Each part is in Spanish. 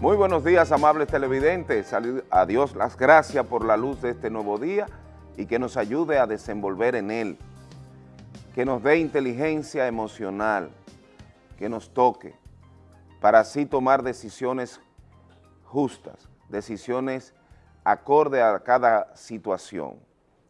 Muy buenos días, amables televidentes. A Dios las gracias por la luz de este nuevo día y que nos ayude a desenvolver en él. Que nos dé inteligencia emocional, que nos toque, para así tomar decisiones justas, decisiones acorde a cada situación.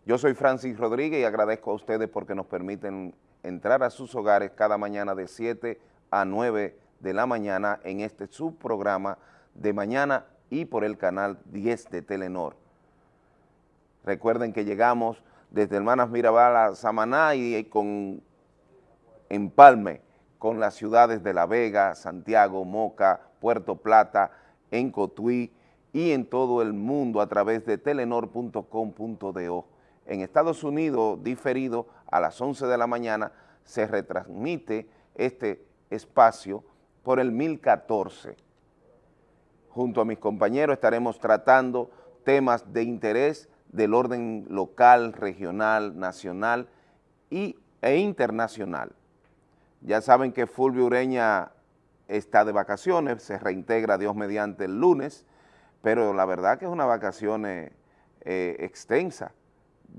Yo soy Francis Rodríguez y agradezco a ustedes porque nos permiten entrar a sus hogares cada mañana de 7 a 9 de la mañana en este subprograma de mañana y por el canal 10 de Telenor. Recuerden que llegamos desde Hermanas Mirabal a Samaná y con empalme con las ciudades de La Vega, Santiago, Moca, Puerto Plata, en Cotuí y en todo el mundo a través de telenor.com.do. En Estados Unidos, diferido a las 11 de la mañana, se retransmite este espacio por el 1014. Junto a mis compañeros estaremos tratando temas de interés del orden local, regional, nacional y, e internacional. Ya saben que Fulvio Ureña está de vacaciones, se reintegra Dios mediante el lunes, pero la verdad que es una vacación eh, extensa.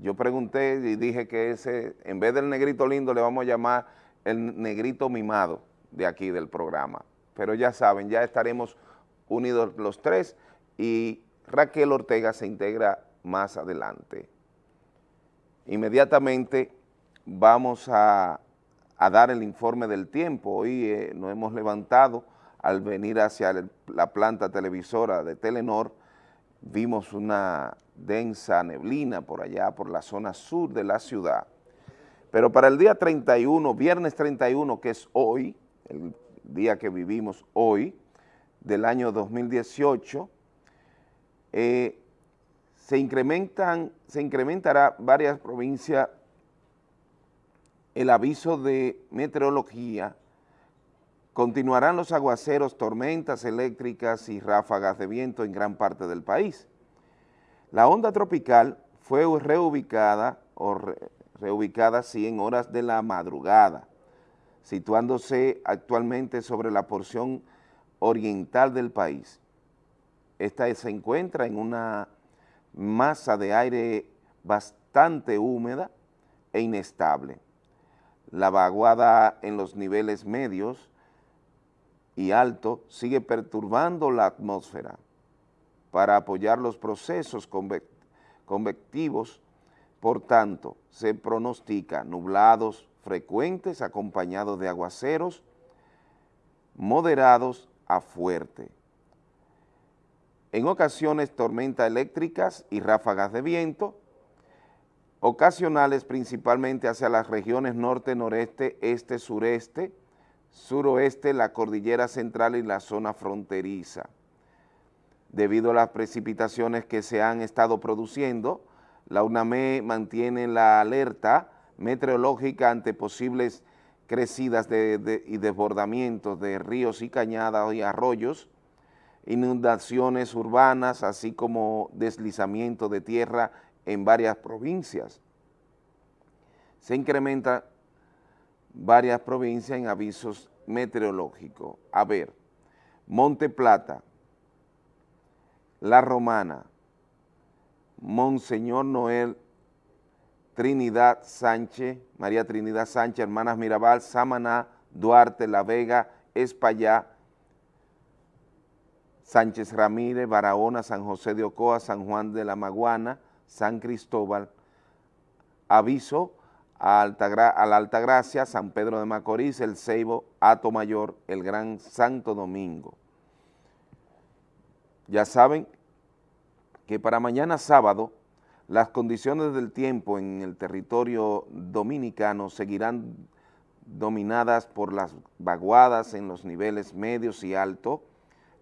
Yo pregunté y dije que ese, en vez del negrito lindo, le vamos a llamar el negrito mimado de aquí del programa. Pero ya saben, ya estaremos unidos los tres y Raquel Ortega se integra más adelante. Inmediatamente vamos a, dar el informe del tiempo. Hoy eh, nos hemos levantado al venir hacia la planta televisora de Telenor, vimos una densa neblina por allá, por la zona sur de la ciudad. Pero para el día 31, viernes 31, que es hoy, el día que vivimos hoy, del año 2018, eh, se, incrementan, se incrementará varias provincias el aviso de meteorología, continuarán los aguaceros, tormentas eléctricas y ráfagas de viento en gran parte del país. La onda tropical fue reubicada, o reubicada sí, en horas de la madrugada, situándose actualmente sobre la porción oriental del país. Esta se encuentra en una masa de aire bastante húmeda e inestable. La vaguada en los niveles medios y altos sigue perturbando la atmósfera para apoyar los procesos convectivos, por tanto, se pronostica nublados frecuentes acompañados de aguaceros moderados a fuerte. En ocasiones tormentas eléctricas y ráfagas de viento, ocasionales principalmente hacia las regiones norte, noreste, este, sureste, suroeste, la cordillera central y la zona fronteriza. Debido a las precipitaciones que se han estado produciendo, la UNAME mantiene la alerta meteorológica ante posibles crecidas y desbordamientos de ríos y cañadas y arroyos, inundaciones urbanas, así como deslizamiento de tierra en varias provincias. Se incrementa varias provincias en avisos meteorológicos. A ver, Monte Plata, La Romana, Monseñor Noel, Trinidad Sánchez, María Trinidad Sánchez, Hermanas Mirabal, Samaná, Duarte, La Vega, Espallá, Sánchez Ramírez, Barahona, San José de Ocoa, San Juan de la Maguana, San Cristóbal, Aviso, a, a la Altagracia, San Pedro de Macorís, El Ceibo, Ato Mayor, el Gran Santo Domingo. Ya saben que para mañana sábado las condiciones del tiempo en el territorio dominicano seguirán dominadas por las vaguadas en los niveles medios y altos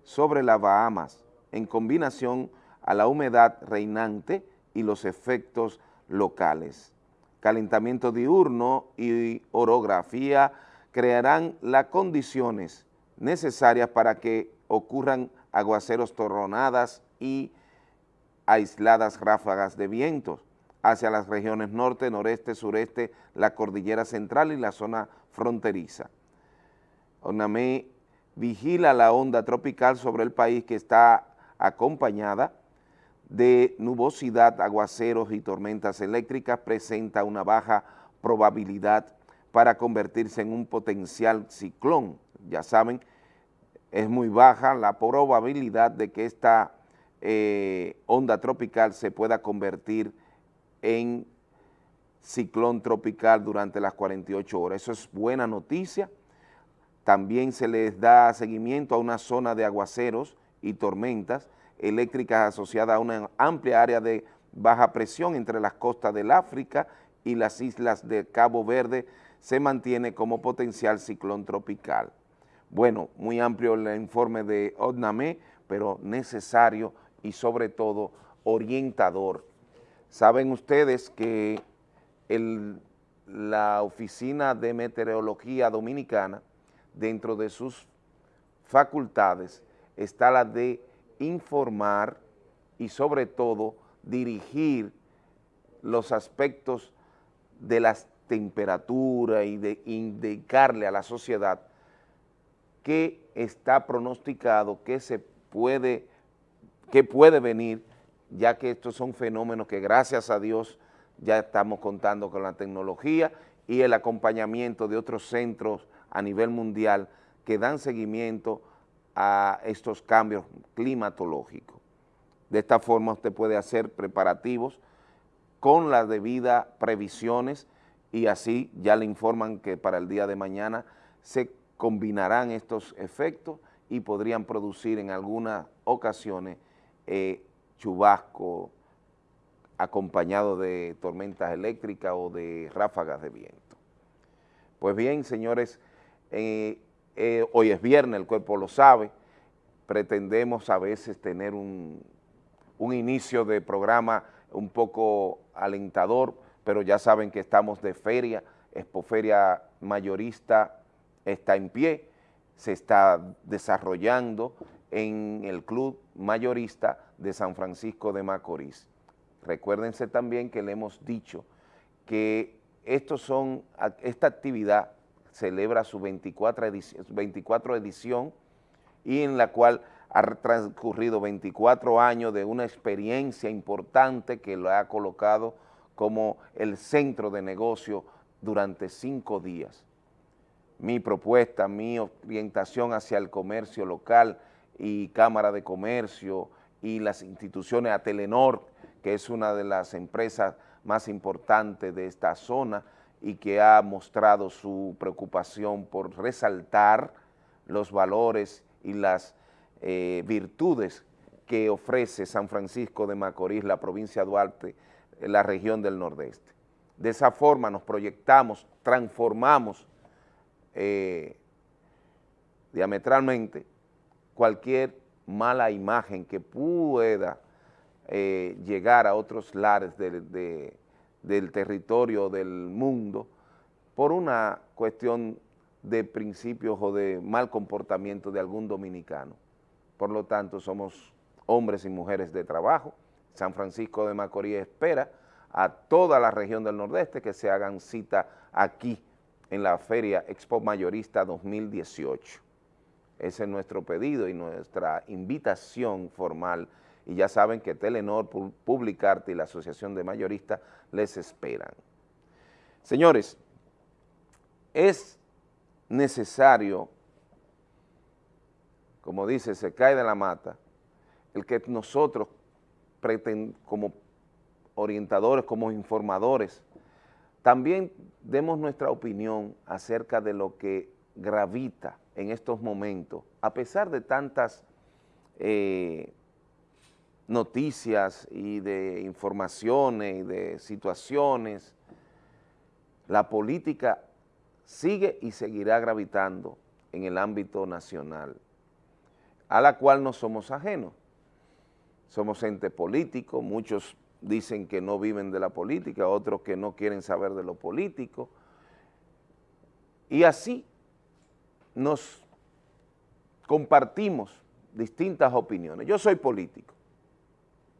sobre las Bahamas, en combinación a la humedad reinante y los efectos locales. Calentamiento diurno y orografía crearán las condiciones necesarias para que ocurran aguaceros torronadas y aisladas ráfagas de vientos hacia las regiones norte, noreste, sureste, la cordillera central y la zona fronteriza. ONAME vigila la onda tropical sobre el país que está acompañada de nubosidad, aguaceros y tormentas eléctricas, presenta una baja probabilidad para convertirse en un potencial ciclón. Ya saben, es muy baja la probabilidad de que esta eh, onda tropical se pueda convertir en ciclón tropical durante las 48 horas. Eso es buena noticia. También se les da seguimiento a una zona de aguaceros y tormentas eléctricas asociadas a una amplia área de baja presión entre las costas del África y las islas de Cabo Verde se mantiene como potencial ciclón tropical. Bueno, muy amplio el informe de ODNAME, pero necesario y sobre todo orientador. Saben ustedes que la Oficina de Meteorología Dominicana, dentro de sus facultades, está la de informar y sobre todo dirigir los aspectos de las temperaturas y de indicarle a la sociedad que está pronosticado, que se puede, que puede venir, ya que estos son fenómenos que gracias a Dios ya estamos contando con la tecnología y el acompañamiento de otros centros a nivel mundial que dan seguimiento a estos cambios climatológicos. De esta forma usted puede hacer preparativos con las debidas previsiones y así ya le informan que para el día de mañana se combinarán estos efectos y podrían producir en algunas ocasiones eh, chubasco acompañado de tormentas eléctricas o de ráfagas de viento. Pues bien, señores, eh, eh, hoy es viernes, el cuerpo lo sabe, pretendemos a veces tener un, un inicio de programa un poco alentador, pero ya saben que estamos de feria, Expoferia Mayorista está en pie, se está desarrollando en el Club Mayorista de San Francisco de Macorís. Recuérdense también que le hemos dicho que estos son, esta actividad celebra su 24 edición, 24 edición y en la cual ha transcurrido 24 años de una experiencia importante que lo ha colocado como el centro de negocio durante cinco días. Mi propuesta, mi orientación hacia el comercio local y Cámara de Comercio y las instituciones a Telenor, que es una de las empresas más importantes de esta zona y que ha mostrado su preocupación por resaltar los valores y las eh, virtudes que ofrece San Francisco de Macorís, la provincia de Duarte, la región del Nordeste. De esa forma nos proyectamos, transformamos eh, diametralmente cualquier mala imagen que pueda eh, llegar a otros lares del territorio del mundo por una cuestión de principios o de mal comportamiento de algún dominicano. Por lo tanto, somos hombres y mujeres de trabajo. San Francisco de Macorís espera a toda la región del Nordeste que se hagan cita aquí en la Feria Expo Mayorista 2018. Ese es nuestro pedido y nuestra invitación formal. Y ya saben que Telenor, Publicarte y la Asociación de Mayoristas les esperan. Señores, es necesario como dice, se cae de la mata, el que nosotros como orientadores, como informadores, también demos nuestra opinión acerca de lo que gravita en estos momentos, a pesar de tantas eh, noticias y de informaciones y de situaciones, la política sigue y seguirá gravitando en el ámbito nacional a la cual no somos ajenos. Somos ente político, muchos dicen que no viven de la política, otros que no quieren saber de lo político, y así nos compartimos distintas opiniones. Yo soy político,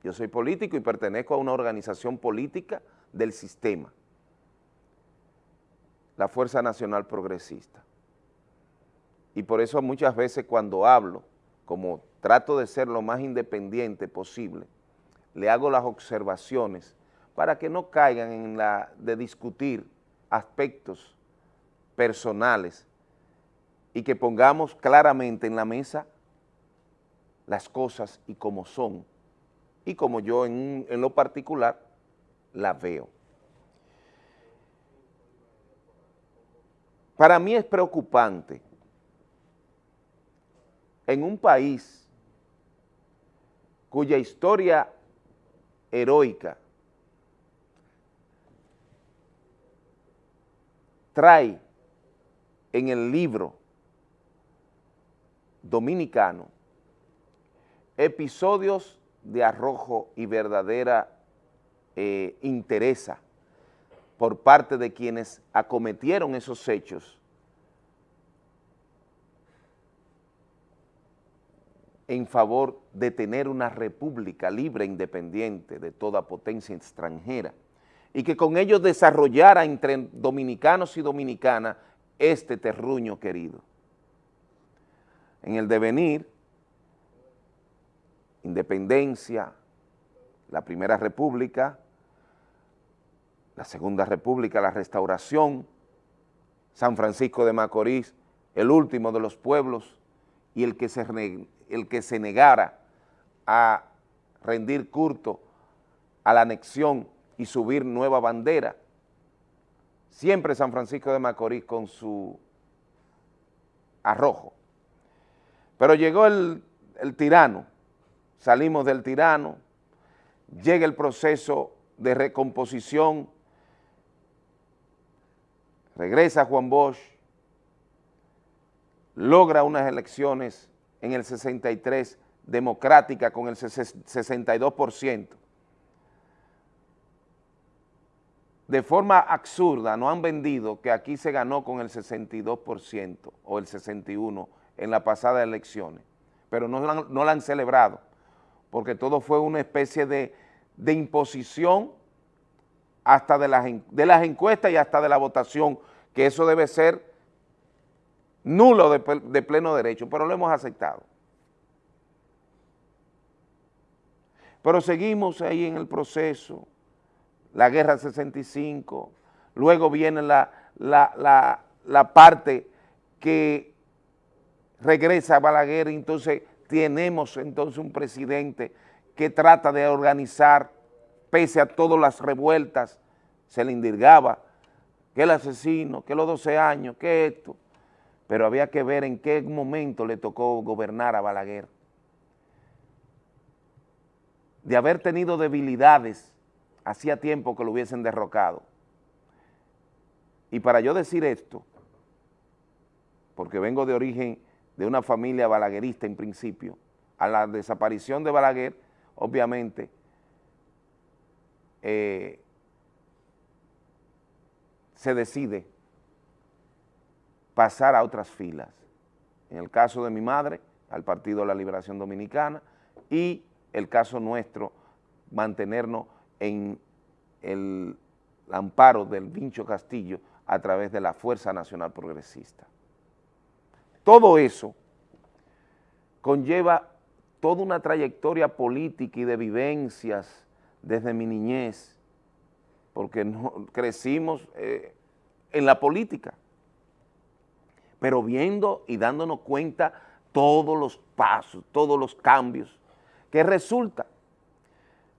yo soy político y pertenezco a una organización política del sistema, la Fuerza Nacional Progresista. Y por eso muchas veces cuando hablo, como trato de ser lo más independiente posible, le hago las observaciones para que no caigan en la de discutir aspectos personales y que pongamos claramente en la mesa las cosas y como son, y como yo en, en lo particular las veo. Para mí es preocupante en un país cuya historia heroica trae en el libro dominicano. Episodios de arrojo y verdadera eh, interesa por parte de quienes acometieron esos hechos. En favor de tener una república libre e independiente de toda potencia extranjera. Y que con ellos desarrollara entre dominicanos y dominicanas este terruño querido. En el devenir, independencia, la primera república, la segunda república, la restauración, San Francisco de Macorís, el último de los pueblos y el que se el que se negara a rendir culto a la anexión y subir nueva bandera. Siempre San Francisco de Macorís con su arrojo. Pero llegó el, tirano, salimos del tirano, llega el proceso de recomposición, regresa Juan Bosch, logra unas elecciones en el 63, democrática con el 62%. De forma absurda, no han vendido que aquí se ganó con el 62% o el 61% en las pasadas elecciones, pero no, la han celebrado, porque todo fue una especie de, de imposición hasta de las, de las encuestas y hasta de la votación, que eso debe ser nulo de, pleno derecho, pero lo hemos aceptado. Pero seguimos ahí en el proceso, la guerra 65, luego viene la, la, la, parte que regresa Balaguer, entonces tenemos entonces un presidente que trata de organizar, pese a todas las revueltas, se le indirgaba que el asesino, que los 12 años, que esto, pero había que ver en qué momento le tocó gobernar a Balaguer. De haber tenido debilidades, hacía tiempo que lo hubiesen derrocado. Y para yo decir esto, porque vengo de origen de una familia balaguerista en principio, a la desaparición de Balaguer, obviamente, eh, se decide pasar a otras filas. En el caso de mi madre, al Partido de la Liberación Dominicana, y el caso nuestro, mantenernos en el amparo del Vincho Castillo a través de la Fuerza Nacional Progresista. Todo eso conlleva toda una trayectoria política y de vivencias desde mi niñez, porque no, crecimos eh, en la política pero viendo y dándonos cuenta todos los pasos, todos los cambios. ¿Qué resulta?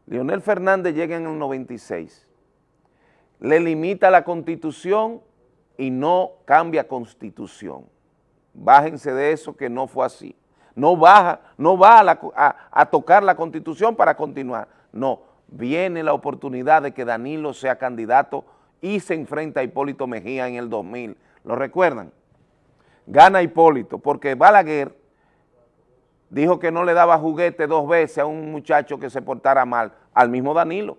Leonel Fernández llega en el 96, le limita la constitución y no cambia constitución. Bájense de eso que no fue así. No baja, no va a, tocar la constitución para continuar. No, viene la oportunidad de que Danilo sea candidato y se enfrenta a Hipólito Mejía en el 2000. ¿Lo recuerdan? gana Hipólito, porque Balaguer dijo que no le daba juguete dos veces a un muchacho que se portara mal, al mismo Danilo,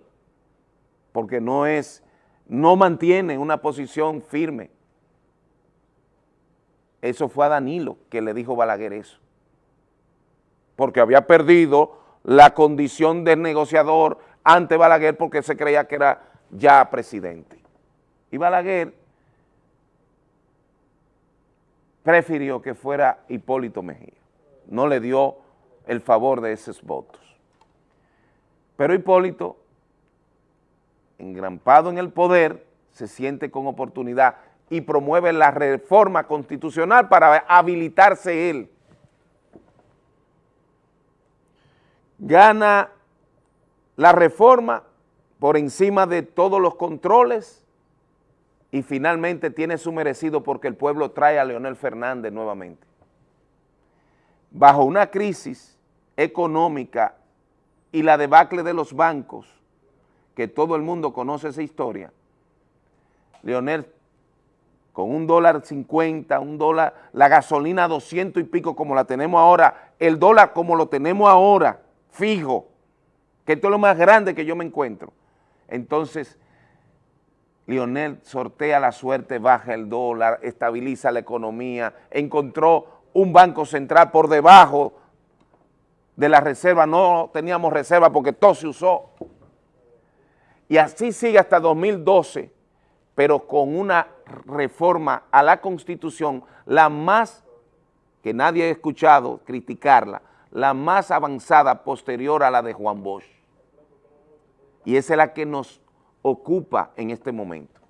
porque no es, no mantiene una posición firme. Eso fue a Danilo que le dijo Balaguer eso, porque había perdido la condición de negociador ante Balaguer porque se creía que era ya presidente. Y Balaguer prefirió que fuera Hipólito Mejía. No le dio el favor de esos votos. Pero Hipólito, engrampado en el poder, se siente con oportunidad y promueve la reforma constitucional para habilitarse él. Gana la reforma por encima de todos los controles y finalmente tiene su merecido porque el pueblo trae a Leonel Fernández nuevamente. Bajo una crisis económica y la debacle de los bancos, que todo el mundo conoce esa historia, Leonel un dólar 50, un dólar, la gasolina 200 y pico como la tenemos ahora, el dólar como lo tenemos ahora, fijo, que esto es lo más grande que yo me encuentro. Entonces, Lionel sortea la suerte, baja el dólar, estabiliza la economía, encontró un banco central por debajo de la reserva, no teníamos reserva porque todo se usó. Y así sigue hasta 2012, pero con una reforma a la Constitución, la más, que nadie ha escuchado criticarla, la más avanzada posterior a la de Juan Bosch. Y esa es la que nos ocupa en este momento.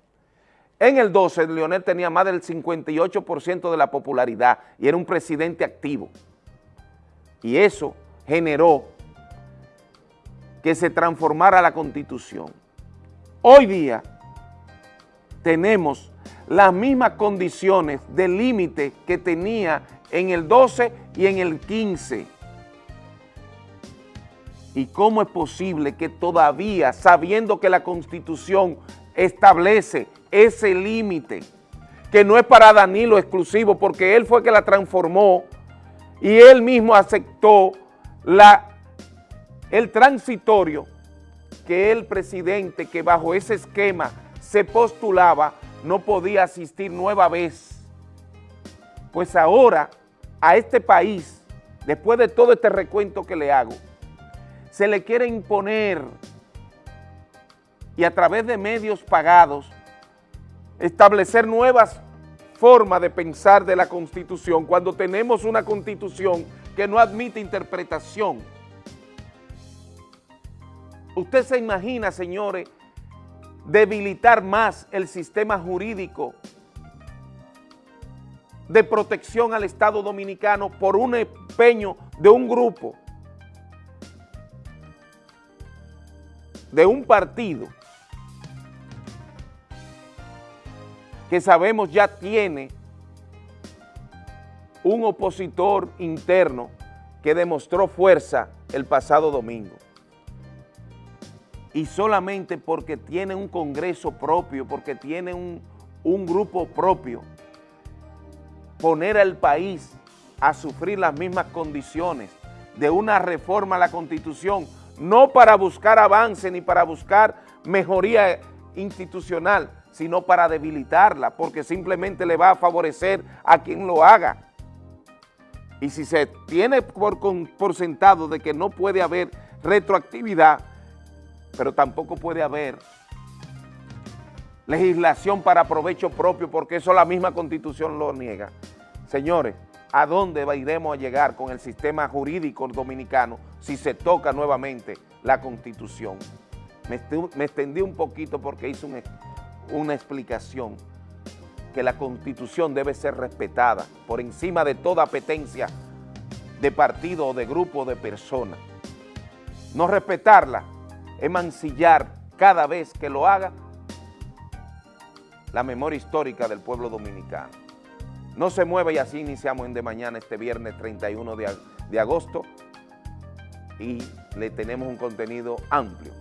En el 12, Leonel tenía más del 58% de la popularidad y era un presidente activo. Y eso generó que se transformara la Constitución. Hoy día tenemos las mismas condiciones de límite que tenía en el 12 y en el 15 ¿Y cómo es posible que todavía, sabiendo que la Constitución establece ese límite, que no es para Danilo exclusivo, porque él fue que la transformó y él mismo aceptó la, el transitorio que el presidente que bajo ese esquema se postulaba no podía asistir nueva vez. Pues ahora a este país, después de todo este recuento que le hago, se le quiere imponer y a través de medios pagados establecer nuevas formas de pensar de la Constitución cuando tenemos una Constitución que no admite interpretación. Usted se imagina, señores, debilitar más el sistema jurídico de protección al Estado Dominicano por un empeño de un grupo de un partido que sabemos ya tiene un opositor interno que demostró fuerza el pasado domingo. Y solamente porque tiene un congreso propio, porque tiene un, un grupo propio, poner al país a sufrir las mismas condiciones de una reforma a la Constitución no para buscar avance ni para buscar mejoría institucional, sino para debilitarla, porque simplemente le va a favorecer a quien lo haga. Y si se tiene por, por sentado de que no puede haber retroactividad, pero tampoco puede haber legislación para provecho propio, porque eso la misma Constitución lo niega. Señores, a dónde iremos a llegar con el sistema jurídico dominicano si se toca nuevamente la Constitución. Me, extendí un poquito porque hice una explicación que la Constitución debe ser respetada por encima de toda apetencia de partido o de grupo de personas. No respetarla es mancillar cada vez que lo haga la memoria histórica del pueblo dominicano. No se mueve y así iniciamos en de mañana este viernes 31 de, de agosto y le tenemos un contenido amplio.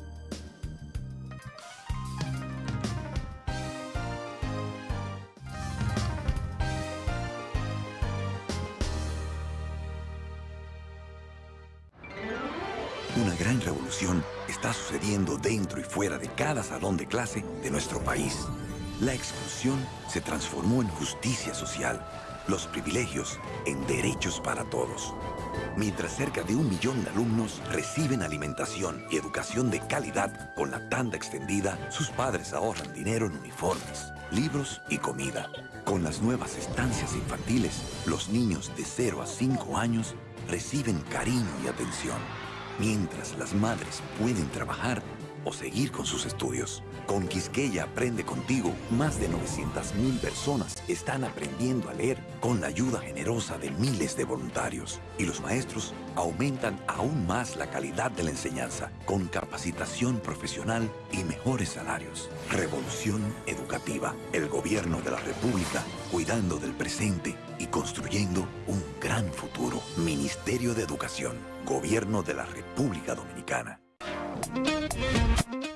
Una gran revolución está sucediendo dentro y fuera de cada salón de clase de nuestro país. La exclusión se transformó en justicia social, los privilegios en derechos para todos. Mientras cerca de un millón de alumnos reciben alimentación y educación de calidad con la tanda extendida, sus padres ahorran dinero en uniformes, libros y comida. Con las nuevas estancias infantiles, los niños de 0 a 5 años reciben cariño y atención, mientras las madres pueden trabajar o seguir con sus estudios. Con Quisqueya Aprende Contigo, más de 900.000 personas están aprendiendo a leer con la ayuda generosa de miles de voluntarios. Y los maestros aumentan aún más la calidad de la enseñanza con capacitación profesional y mejores salarios. Revolución Educativa. El gobierno de la República cuidando del presente y construyendo un gran futuro. Ministerio de Educación. Gobierno de la República Dominicana.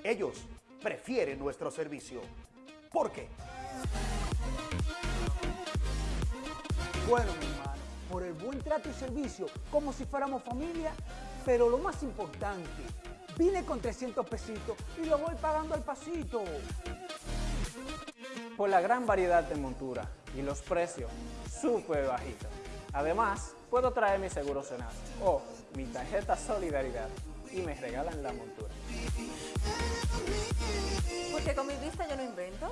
Ellos prefieren nuestro servicio. ¿Por qué? Bueno, mi hermano, por el buen trato y servicio, como si fuéramos familia, pero lo más importante, vine con 300 pesitos y lo voy pagando al pasito. Por la gran variedad de monturas y los precios súper bajitos. Además, puedo traer mi seguro Senasa o mi tarjeta Solidaridad y me regalan la montura. Porque con mi vista yo no invento.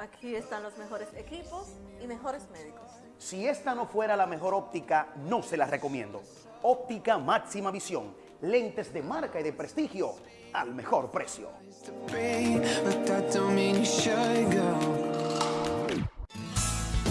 Aquí están los mejores equipos y mejores médicos. Si esta no fuera la mejor óptica, no se la recomiendo. Óptica Máxima Visión. Lentes de marca y de prestigio al mejor precio.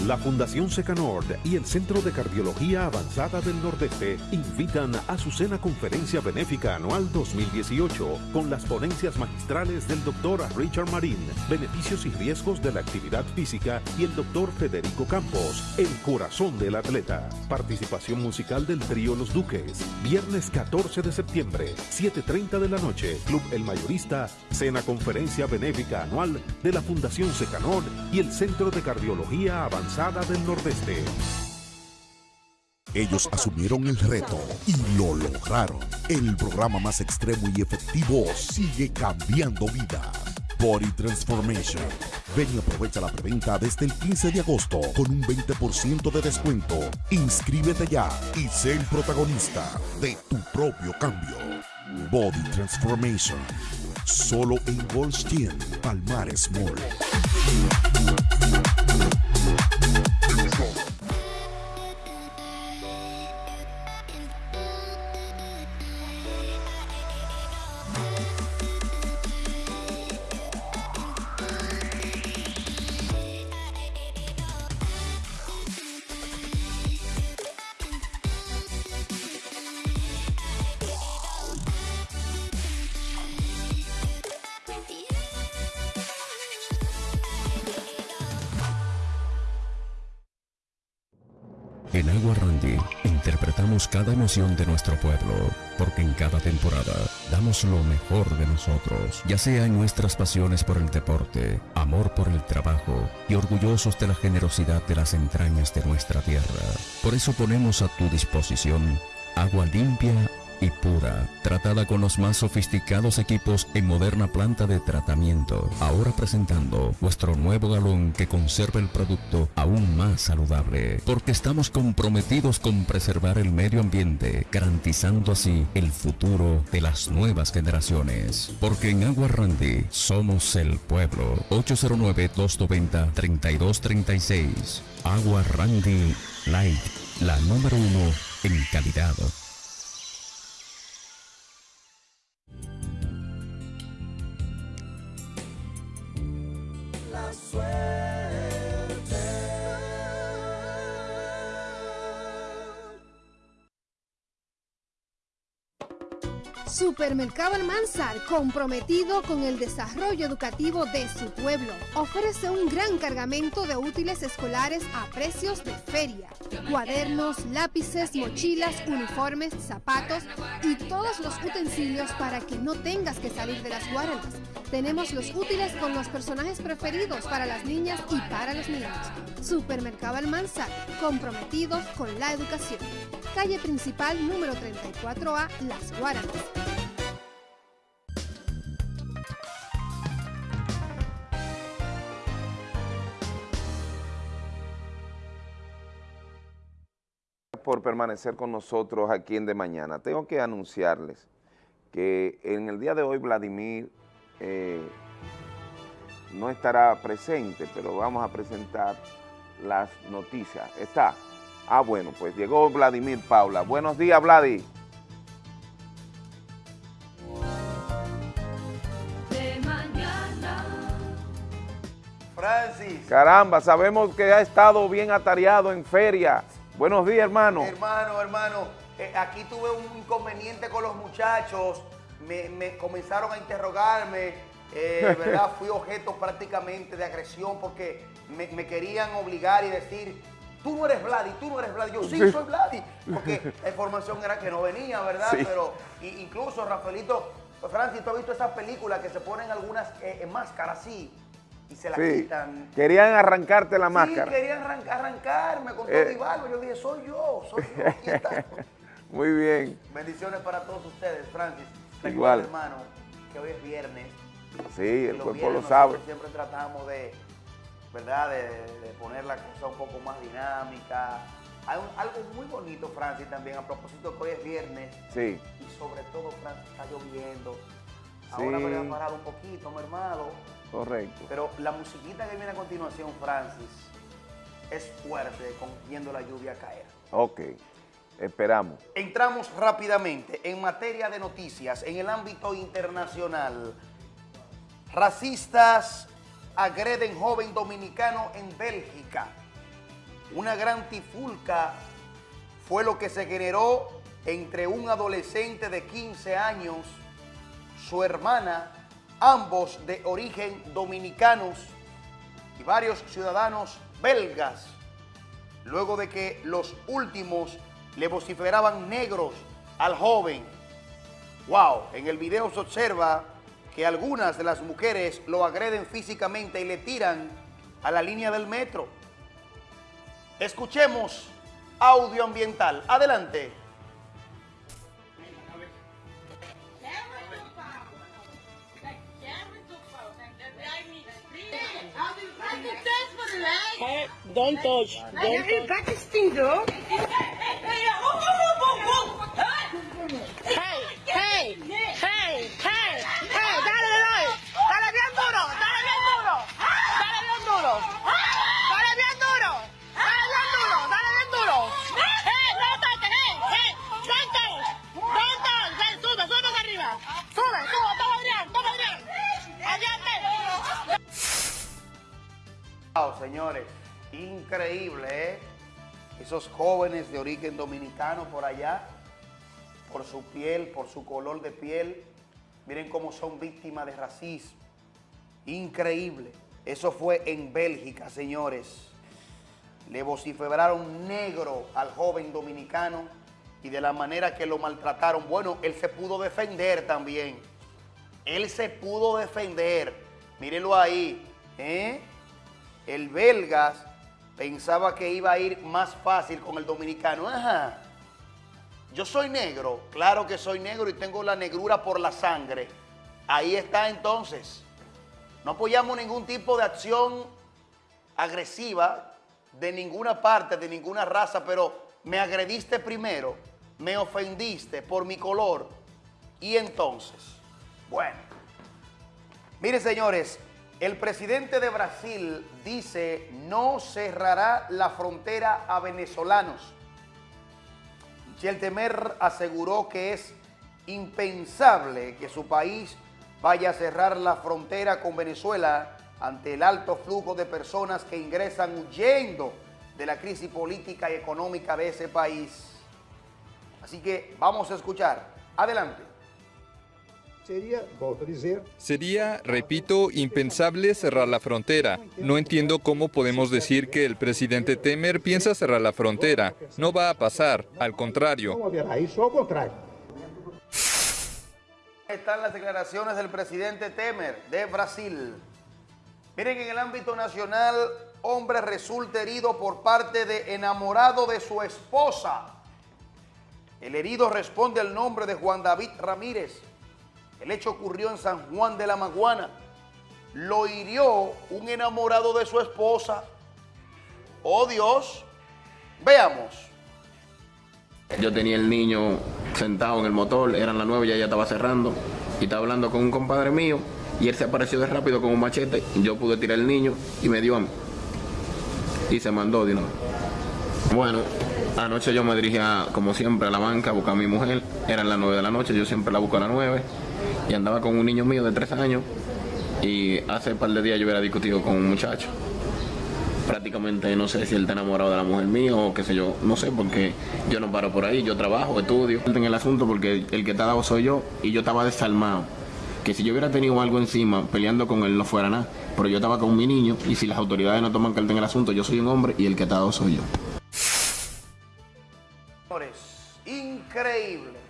La Fundación Secanord y el Centro de Cardiología Avanzada del Nordeste invitan a su cena conferencia benéfica anual 2018 con las ponencias magistrales del Dr. Richard Marín, beneficios y riesgos de la actividad física y el Dr. Federico Campos, el corazón del atleta. Participación musical del trío Los Duques. Viernes 14 de septiembre, 7.30 de la noche, Club El Mayorista, cena conferencia benéfica anual de la Fundación Secanord y el Centro de Cardiología Avanzada del Nordeste. Ellos asumieron el reto y lo lograron. El programa más extremo y efectivo sigue cambiando vidas. Body Transformation. Ven y aprovecha la preventa desde el 15 de agosto con un 20% de descuento. Inscríbete ya y sé el protagonista de tu propio cambio. Body Transformation. Solo en Gold's Gym, Palmares Mall. Cada emoción de nuestro pueblo, porque en cada temporada damos lo mejor de nosotros, ya sea en nuestras pasiones por el deporte, amor por el trabajo y orgullosos de la generosidad de las entrañas de nuestra tierra. Por eso ponemos a tu disposición agua limpia y pura, tratada con los más sofisticados equipos en moderna planta de tratamiento. Ahora presentando nuestro nuevo galón que conserva el producto aún más saludable, porque estamos comprometidos con preservar el medio ambiente, garantizando así el futuro de las nuevas generaciones. Porque en Agua Randy somos el pueblo. 809-290-3236. Agua Randy Light, la número uno en calidad. Supermercado Almanzar, comprometido con el desarrollo educativo de su pueblo, ofrece un gran cargamento de útiles escolares a precios de feria. Cuadernos, lápices, mochilas, uniformes, zapatos y todos los utensilios para que no tengas que salir de las guaranas. Tenemos los útiles con los personajes preferidos para las niñas y para los niños. Supermercado Almanzar, comprometidos con la educación. Calle principal número 34A, Las Guaranas. Por permanecer con nosotros aquí en De Mañana. Tengo que anunciarles que en el día de hoy Vladimir eh, no estará presente, pero vamos a presentar las noticias. Está. Ah, bueno, pues llegó Vladimir Paula. Buenos días, Vladi. De mañana. Francis. Caramba, sabemos que ha estado bien atareado en feria. Buenos días, hermano. Hermano, hermano, eh, aquí tuve un inconveniente con los muchachos, me, me comenzaron a interrogarme, eh, ¿verdad? Fui objeto prácticamente de agresión porque me, me querían obligar y decir, tú no eres Vladi, tú no eres Vladi. Yo sí, Sí. soy Vladi, porque la información era que no venía, ¿verdad? Sí. Pero i- incluso, Rafaelito, Francis, tú has visto esas películas que se ponen algunas eh, máscaras así y se Sí. quitan. Querían arrancarte la máscara. Sí, querían arran- arrancarme con todo Eh. y barba. Yo dije, soy yo, soy yo, aquí está. Muy bien. Bendiciones para todos ustedes, Francis. Igual. Recuerda, hermano, que hoy es viernes. Sí, el cuerpo lo sabe. Siempre tratamos de, ¿verdad? De, de poner la cosa un poco más dinámica. Hay un- algo muy bonito, Francis, también, a propósito que hoy es viernes. Sí. Y sobre todo, Francis, está lloviendo. Ahora me voy a parar un poquito, mi hermano. Correcto. Pero la musiquita que viene a continuación, Francis, es fuerte con viendo la lluvia caer. Ok. Esperamos. Entramos rápidamente en materia de noticias en el ámbito internacional. Racistas agreden joven dominicano en Bélgica. Una gran tifulca fue lo que se generó entre un adolescente de 15 años, su hermana, ambos de origen dominicanos y varios ciudadanos belgas, luego de que los últimos le vociferaban negros al joven. Wow, en el video se observa que algunas de las mujeres lo agreden físicamente y le tiran a la línea del metro. Escuchemos audio ambiental. Adelante. Hey, don't touch. Don't touch. Wow, señores, increíble, ¿eh? Esos jóvenes de origen dominicano por allá, por su piel, por su color de piel, miren cómo son víctimas de racismo. Increíble. Eso fue en Bélgica, señores. Le vociferaron negro al joven dominicano y de la manera que lo maltrataron. Bueno, él se pudo defender también. Él se pudo defender. Mírenlo ahí. ¿eh? El belgas pensaba que iba a ir más fácil con el dominicano. Ajá. Yo soy negro, claro que soy negro y tengo la negrura por la sangre. Ahí está entonces. No apoyamos ningún tipo de acción agresiva de ninguna parte, de ninguna raza, pero me agrediste primero, me ofendiste por mi color. Y entonces, bueno, miren señores, el presidente de Brasil dice no cerrará la frontera a venezolanos. Michel Temer aseguró que es impensable que su país vaya a cerrar la frontera con Venezuela ante el alto flujo de personas que ingresan huyendo de la crisis política y económica de ese país. Así que vamos a escuchar. Adelante. Sería, a repito, impensable cerrar la frontera. No entiendo cómo podemos decir que el presidente Temer piensa cerrar la frontera. No va a pasar, al contrario. Están las declaraciones del presidente Temer de Brasil. Miren, en el ámbito nacional, hombre resulta herido por parte de enamorado de su esposa. El herido responde al nombre de Juan David Ramírez. El hecho ocurrió en San Juan de la Maguana. Lo hirió un enamorado de su esposa. Oh Dios. Veamos. Yo tenía el niño sentado en el motor, eran las nueve, ya ella estaba cerrando. y estaba hablando con un compadre mío y él se apareció de rápido con un machete. Yo pude tirar el niño y me dio a mí. Y se mandó de una. Bueno, anoche yo me dirigía, como siempre, a la banca a buscar a mi mujer. Eran las 9 de la noche, yo siempre la busco a las 9. Y andaba con un niño mío de 3 años. Y hace un par de días yo hubiera discutido con un muchacho. Prácticamente no sé si él está enamorado de la mujer mía o qué sé yo, no sé, porque yo no paro por ahí, yo trabajo, estudio. En el asunto porque el que está dado soy yo y yo estaba desarmado. Que si yo hubiera tenido algo encima peleando con él no fuera nada. Pero yo estaba con mi niño y si las autoridades no toman carta en el asunto, yo soy un hombre y el que está dado soy yo. Increíble.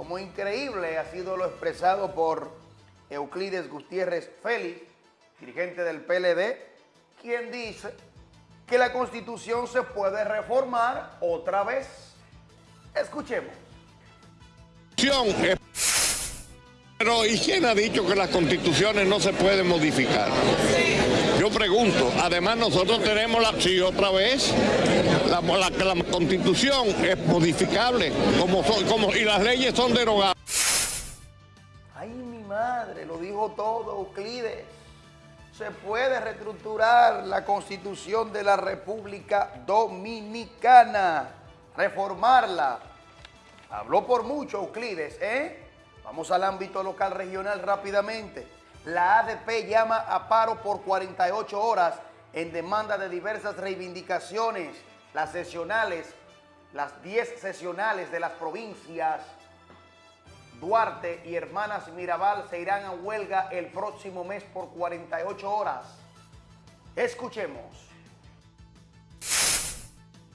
Como increíble ha sido lo expresado por Euclides Gutiérrez Félix, dirigente del PLD, quien dice que la constitución se puede reformar otra vez. Escuchemos. Pero ¿y quién ha dicho que las constituciones no se pueden modificar? Yo pregunto, además nosotros tenemos la, sí, otra vez, la, la, la constitución es modificable como son, como, y las leyes son derogadas. Ay, mi madre, lo dijo todo Euclides. Se puede reestructurar la constitución de la República Dominicana, reformarla. Habló por mucho Euclides, ¿eh? Vamos al ámbito local regional rápidamente. La ADP llama a paro por 48 horas en demanda de diversas reivindicaciones. Las sesionales, las 10 sesionales de las provincias Duarte y Hermanas Mirabal se irán a huelga el próximo mes por 48 horas. Escuchemos.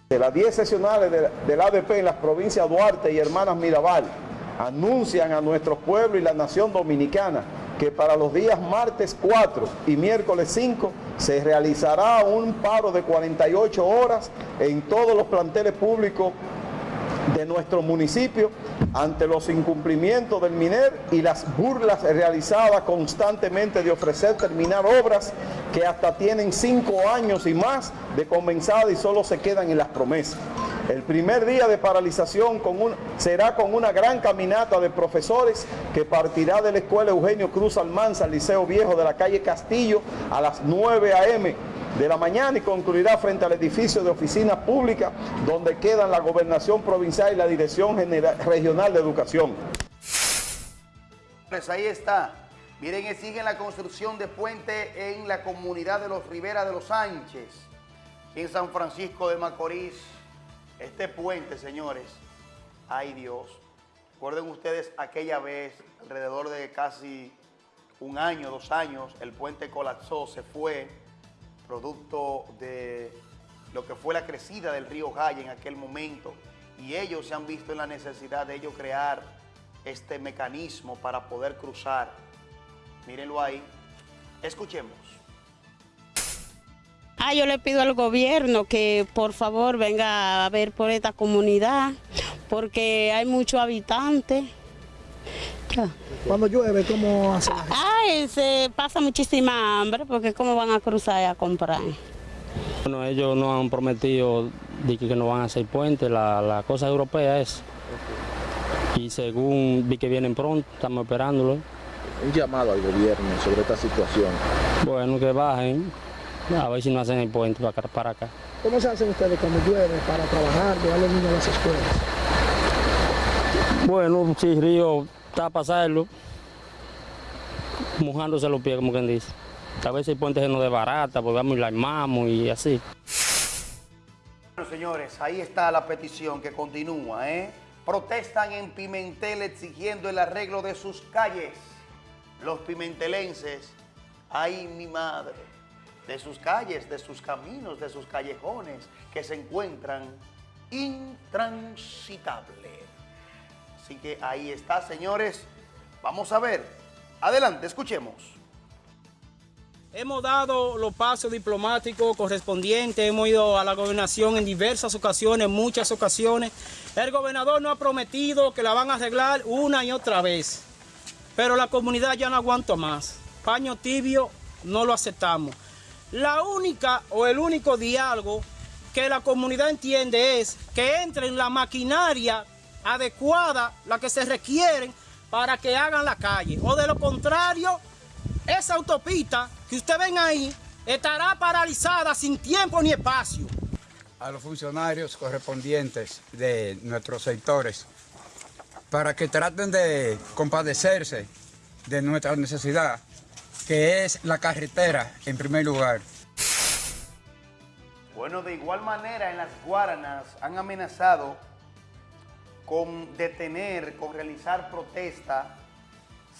De las 10 sesionales de- del ADP en las provincias Duarte y Hermanas Mirabal anuncian a nuestro pueblo y la nación dominicana que para los días martes 4 y miércoles 5 se realizará un paro de 48 horas en todos los planteles públicos de nuestro municipio ante los incumplimientos del MINER y las burlas realizadas constantemente de ofrecer terminar obras que hasta tienen cinco años y más de comenzada y solo se quedan en las promesas. El primer día de paralización será con una gran caminata de profesores que partirá de la Escuela Eugenio Cruz Almanza, al Liceo Viejo de la calle Castillo, a las 9 a.m. de la mañana y concluirá frente al edificio de oficina pública donde quedan la gobernación provincial y la Dirección General- Regional de Educación. Pues ahí está. Miren, exigen la construcción de puente en la comunidad de los Rivera de los Sánchez, en San Francisco de Macorís. Este puente, señores, ay Dios. Recuerden ustedes aquella vez, alrededor de casi un año, dos años, el puente colapsó, se fue, producto de lo que fue la crecida del río Jaya en aquel momento. Y ellos se han visto en la necesidad de ellos crear este mecanismo para poder cruzar. Mírenlo ahí. Escuchemos. Ah, yo le pido al gobierno que por favor venga a ver por esta comunidad, porque hay muchos habitantes. Cuando llueve, ¿cómo hace la gente? Ay, se pasa muchísima hambre, porque cómo van a cruzar y a comprar. Bueno, ellos no han prometido de que no van a hacer puente, la, la cosa europea es. Y según vi que vienen pronto, estamos esperándolo. Un llamado al gobierno sobre esta situación. Bueno, que bajen, a ver si no hacen el puente para acá. Para acá. ¿Cómo se hacen ustedes cuando llueve para trabajar, llevar a los niños a las escuelas? Bueno, si el río está a pasarlo, mojándose los pies, como quien dice. A veces el puente se nos desbarata, porque vamos y la armamos y así. Bueno, señores, ahí está la petición que continúa, ¿eh? Protestan en Pimentel exigiendo el arreglo de sus calles. Los pimentelenses, ay mi madre, de sus calles, de sus caminos, de sus callejones que se encuentran intransitables. Así que ahí está, señores. Vamos a ver. Adelante, escuchemos. Hemos dado los pasos diplomáticos correspondientes, hemos ido a la gobernación en diversas ocasiones, muchas ocasiones. El gobernador nos ha prometido que la van a arreglar una y otra vez, pero la comunidad ya no aguanta más. Paño tibio no lo aceptamos. La única o el único diálogo que la comunidad entiende es que entre en la maquinaria adecuada, la que se requieren para que hagan la calle. O de lo contrario, esa autopista que usted ven ahí estará paralizada sin tiempo ni espacio. a los funcionarios correspondientes de nuestros sectores para que traten de compadecerse de nuestra necesidad, que es la carretera en primer lugar. Bueno, de igual manera en las Guaranas han amenazado con detener, con realizar protesta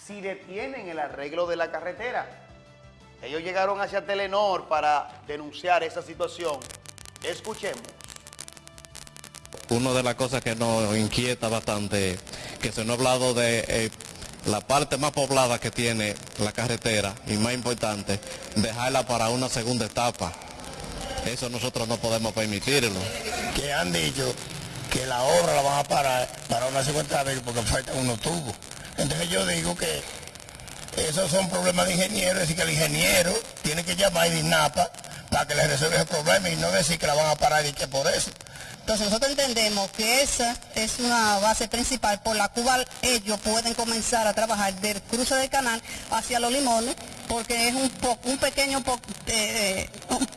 si detienen el arreglo de la carretera. Ellos llegaron hacia Telenor para denunciar esa situación. Escuchemos. Una de las cosas que nos inquieta bastante, que se nos ha hablado de eh, la parte más poblada que tiene la carretera y más importante, dejarla para una segunda etapa. Eso nosotros no podemos permitirlo. que han dicho que la obra la van a parar para una segunda vez porque faltan unos tubos. Entonces yo digo que esos son problemas de ingenieros, decir, que el ingeniero tiene que llamar a INAPA para que le resuelva el problema y no decir que la van a parar y que por eso. Entonces nosotros entendemos que esa es una base principal por la cual ellos pueden comenzar a trabajar del cruce del canal hacia los limones, porque es un, po- un pequeño, po- eh, eh,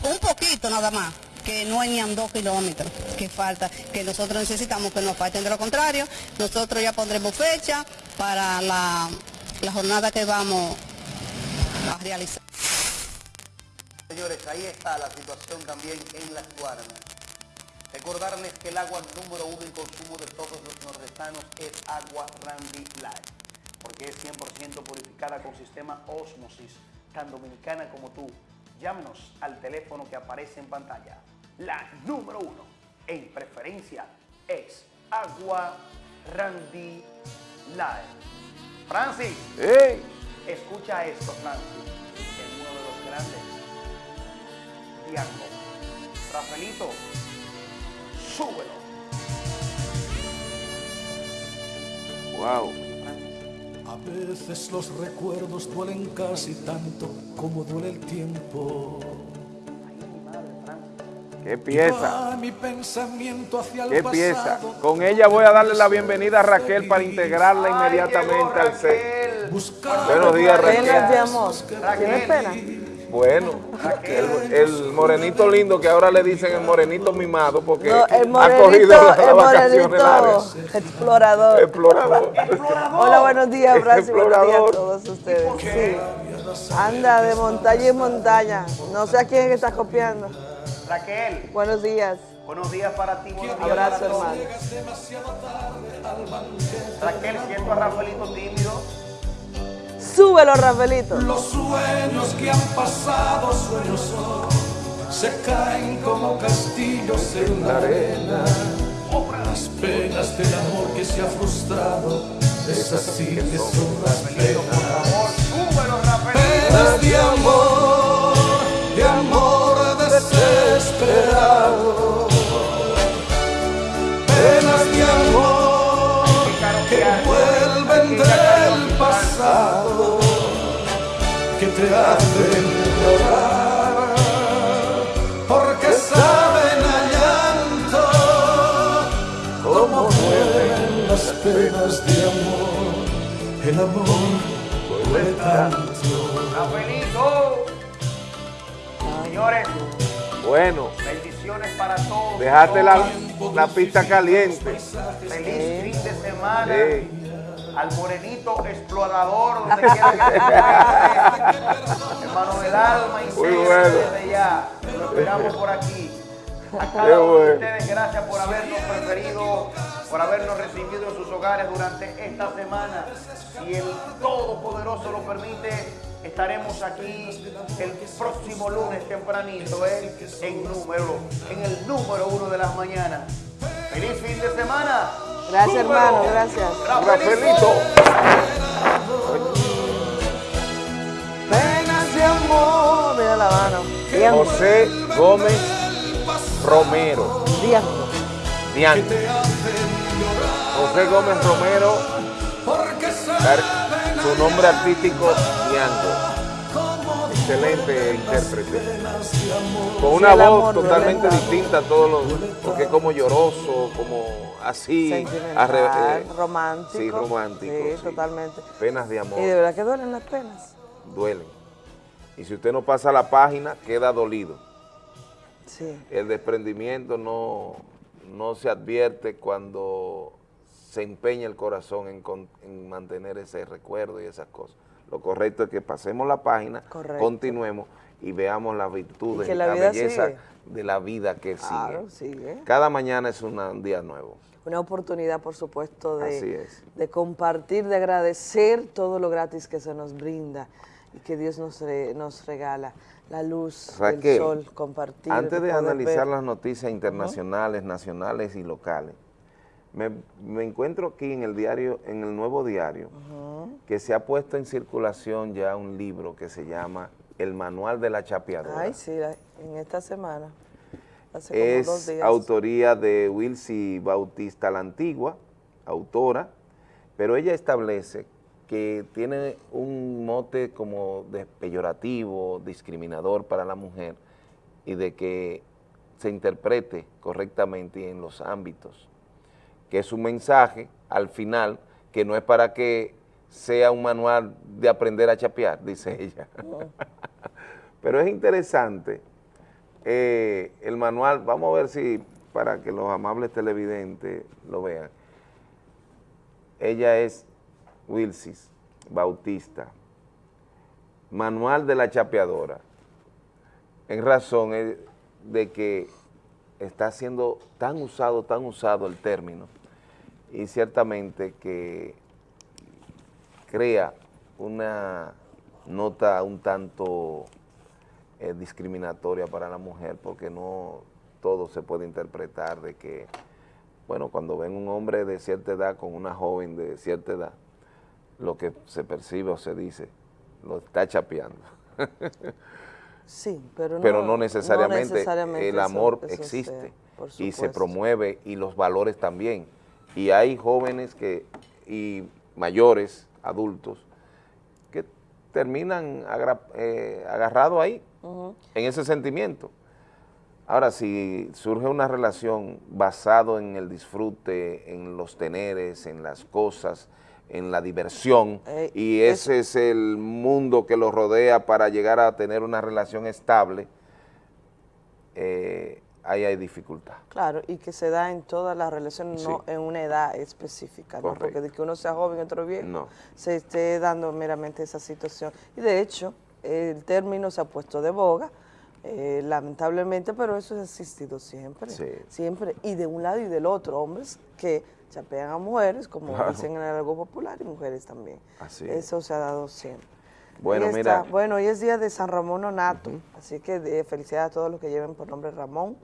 un poquito nada más, que no es ni a dos kilómetros que falta, que nosotros necesitamos que nos falten. De lo contrario, nosotros ya pondremos fecha para la, la jornada que vamos a realizar. Señores, ahí está la situación también en las Guaranas. Recordarles que el agua número uno en consumo de todos los nordestanos es agua Randy Light, porque es 100% purificada con sistema Osmosis, tan dominicana como tú. Llámenos al teléfono que aparece en pantalla. La número uno en preferencia es agua Randy Light. Francis, escucha esto, Francis, es uno de los grandes Diango. Rafaelito, súbelo. Wow. A veces los recuerdos duelen casi tanto como duele el tiempo. ¿Qué pieza? Va mi pensamiento hacia el ¿Qué pieza? Con ella voy a darle la bienvenida a Raquel para integrarla inmediatamente al set. Buenos días, Buenos días, Raquel. Bueno, el, el morenito lindo que ahora le dicen el morenito mimado porque No, el ha cogido morenito, las el vacaciones largas. morenito explorador. Explorador. Hola, buenos días, Francis. Buenos días a Explorador. todos ustedes. Sí. Anda de montaña en montaña. No sé a quién es que está copiando. Raquel, Buenos días. buenos días para ti, buenos días Abrazo, para hermano. Raquel, siento a Rafaelito tímido. Súbelo, Rafaelito. Los sueños que han pasado, sueños son, se caen como castillos en la arena. Las penas del amor que se ha frustrado, esas sí que son las penas. Penas de amor, de amor desesperado. Penas de penas de amor. El amor duele tanto. Señores, Bueno, bendiciones para todos. dejaste la, la pista caliente. Feliz fin de semana. Sí. Al morenito explorador, donde quiera que esté. Hermano del alma y bueno. desde ya. Lo esperamos por aquí. A cada uno de ustedes, gracias por habernos preferido, por habernos recibido en sus hogares durante esta semana. Si el Todopoderoso lo permite, estaremos aquí el próximo lunes tempranito, ¿eh? en número, en el número uno de las mañanas. Feliz fin de semana. Gracias, hermano. Gracias. Rafaelito. Penas de amor. La mano. Bien. José Gómez Romero. Bien. Diango. José Gómez Romero. Su nombre artístico, Diango. excelente intérprete. Con una voz totalmente distinta a todos los, porque es como lloroso, como así. Sentimental, eh, romántico. Sí, romántico. Sí, sí. totalmente. Penas de amor Y de verdad que duelen las penas. duelen. Y si usted no pasa la página, queda dolido. Sí. El desprendimiento no, no se advierte cuando se empeña el corazón en, con- en mantener ese recuerdo y esas cosas. Lo correcto es que pasemos la página, Correcto. continuemos y veamos las virtudes Y la belleza sigue. de la vida que Claro, sigue. sigue. Cada mañana es un día nuevo. Una oportunidad, por supuesto, de, compartir, de agradecer todo lo gratis que se nos brinda y que Dios nos, re- nos regala. La luz, el sol, compartir. Antes de analizar ver. las noticias internacionales, nacionales y locales, me, me encuentro aquí en el diario, en el nuevo diario, que se ha puesto en circulación ya un libro que se llama El Manual de la Chapeadora. Ay, sí, en esta semana. Hace es días. autoría de Wilcy Bautista la Antigua, autora, pero ella establece que tiene un mote como de peyorativo, discriminador para la mujer y de que se interprete correctamente en los ámbitos, que es un mensaje al final que no es para que sea un manual de aprender a chapear, dice ella. Pero es interesante eh, el manual, vamos a ver si para que los amables televidentes lo vean. Ella es Wilsis Bautista, manual de la chapeadora, en razón eh, de que está siendo tan usado, tan usado el término, y ciertamente que crea una nota un tanto eh, discriminatoria para la mujer porque no todo se puede interpretar de que, bueno, cuando ven un hombre de cierta edad con una joven de cierta edad, lo que se percibe o se dice, lo está chapeando. Sí, pero no, Pero no necesariamente, necesariamente el amor eso existe sea, y se promueve y los valores también. Y hay jóvenes que y mayores, adultos, terminan agra- eh, agarrados ahí, en ese sentimiento. Ahora, si surge una relación basado en el disfrute, en los teneres, en las cosas, en la diversión, Eh, y ese es el mundo que los rodea para llegar a tener una relación estable, eh, ahí hay dificultad. Claro, y que se da en todas las relaciones, no en una edad específica, ¿no? porque de que uno sea joven y otro viejo, No. se esté dando meramente esa situación. Y de hecho, el término se ha puesto de boga, eh, lamentablemente, pero eso ha existido siempre, Sí. siempre, y de un lado y del otro, hombres que chapean a mujeres, como Claro. dicen en el algo popular, y mujeres también. Así es. Eso se ha dado siempre. Bueno, mira. está. Bueno, hoy es día de San Ramón Nonato, así que de, felicidades a todos los que lleven por nombre Ramón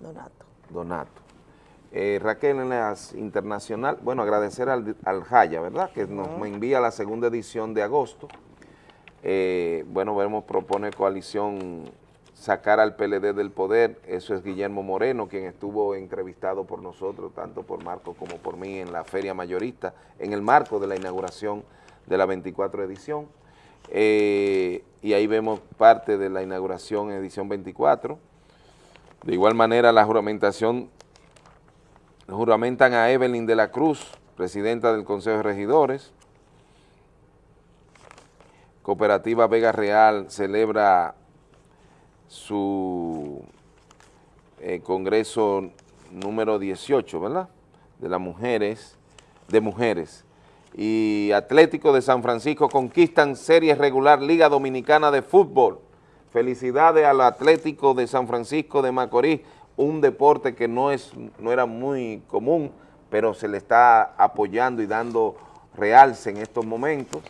Donato. Donato. Eh, Raquel, en las internacional, bueno, agradecer al, al Jaya, ¿verdad? Que nos me envía la segunda edición de agosto. Eh, bueno, vemos, propone coalición sacar al PLD del poder, eso es Guillermo Moreno, quien estuvo entrevistado por nosotros, tanto por Marco como por mí, en la Feria Mayorista, en el marco de la inauguración de la 24 edición. Eh, y ahí vemos parte de la inauguración edición 24. De igual manera, la juramentación, juramentan a Evelyn de la Cruz, presidenta del Consejo de Regidores. Cooperativa Vega Real celebra su eh, congreso número 18, ¿verdad? De las mujeres, de mujeres. Y Atlético de San Francisco conquistan serie regular Liga Dominicana de Fútbol. Felicidades al Atlético de San Francisco de Macorís, un deporte que no, es, no era muy común, pero se le está apoyando y dando realce en estos momentos.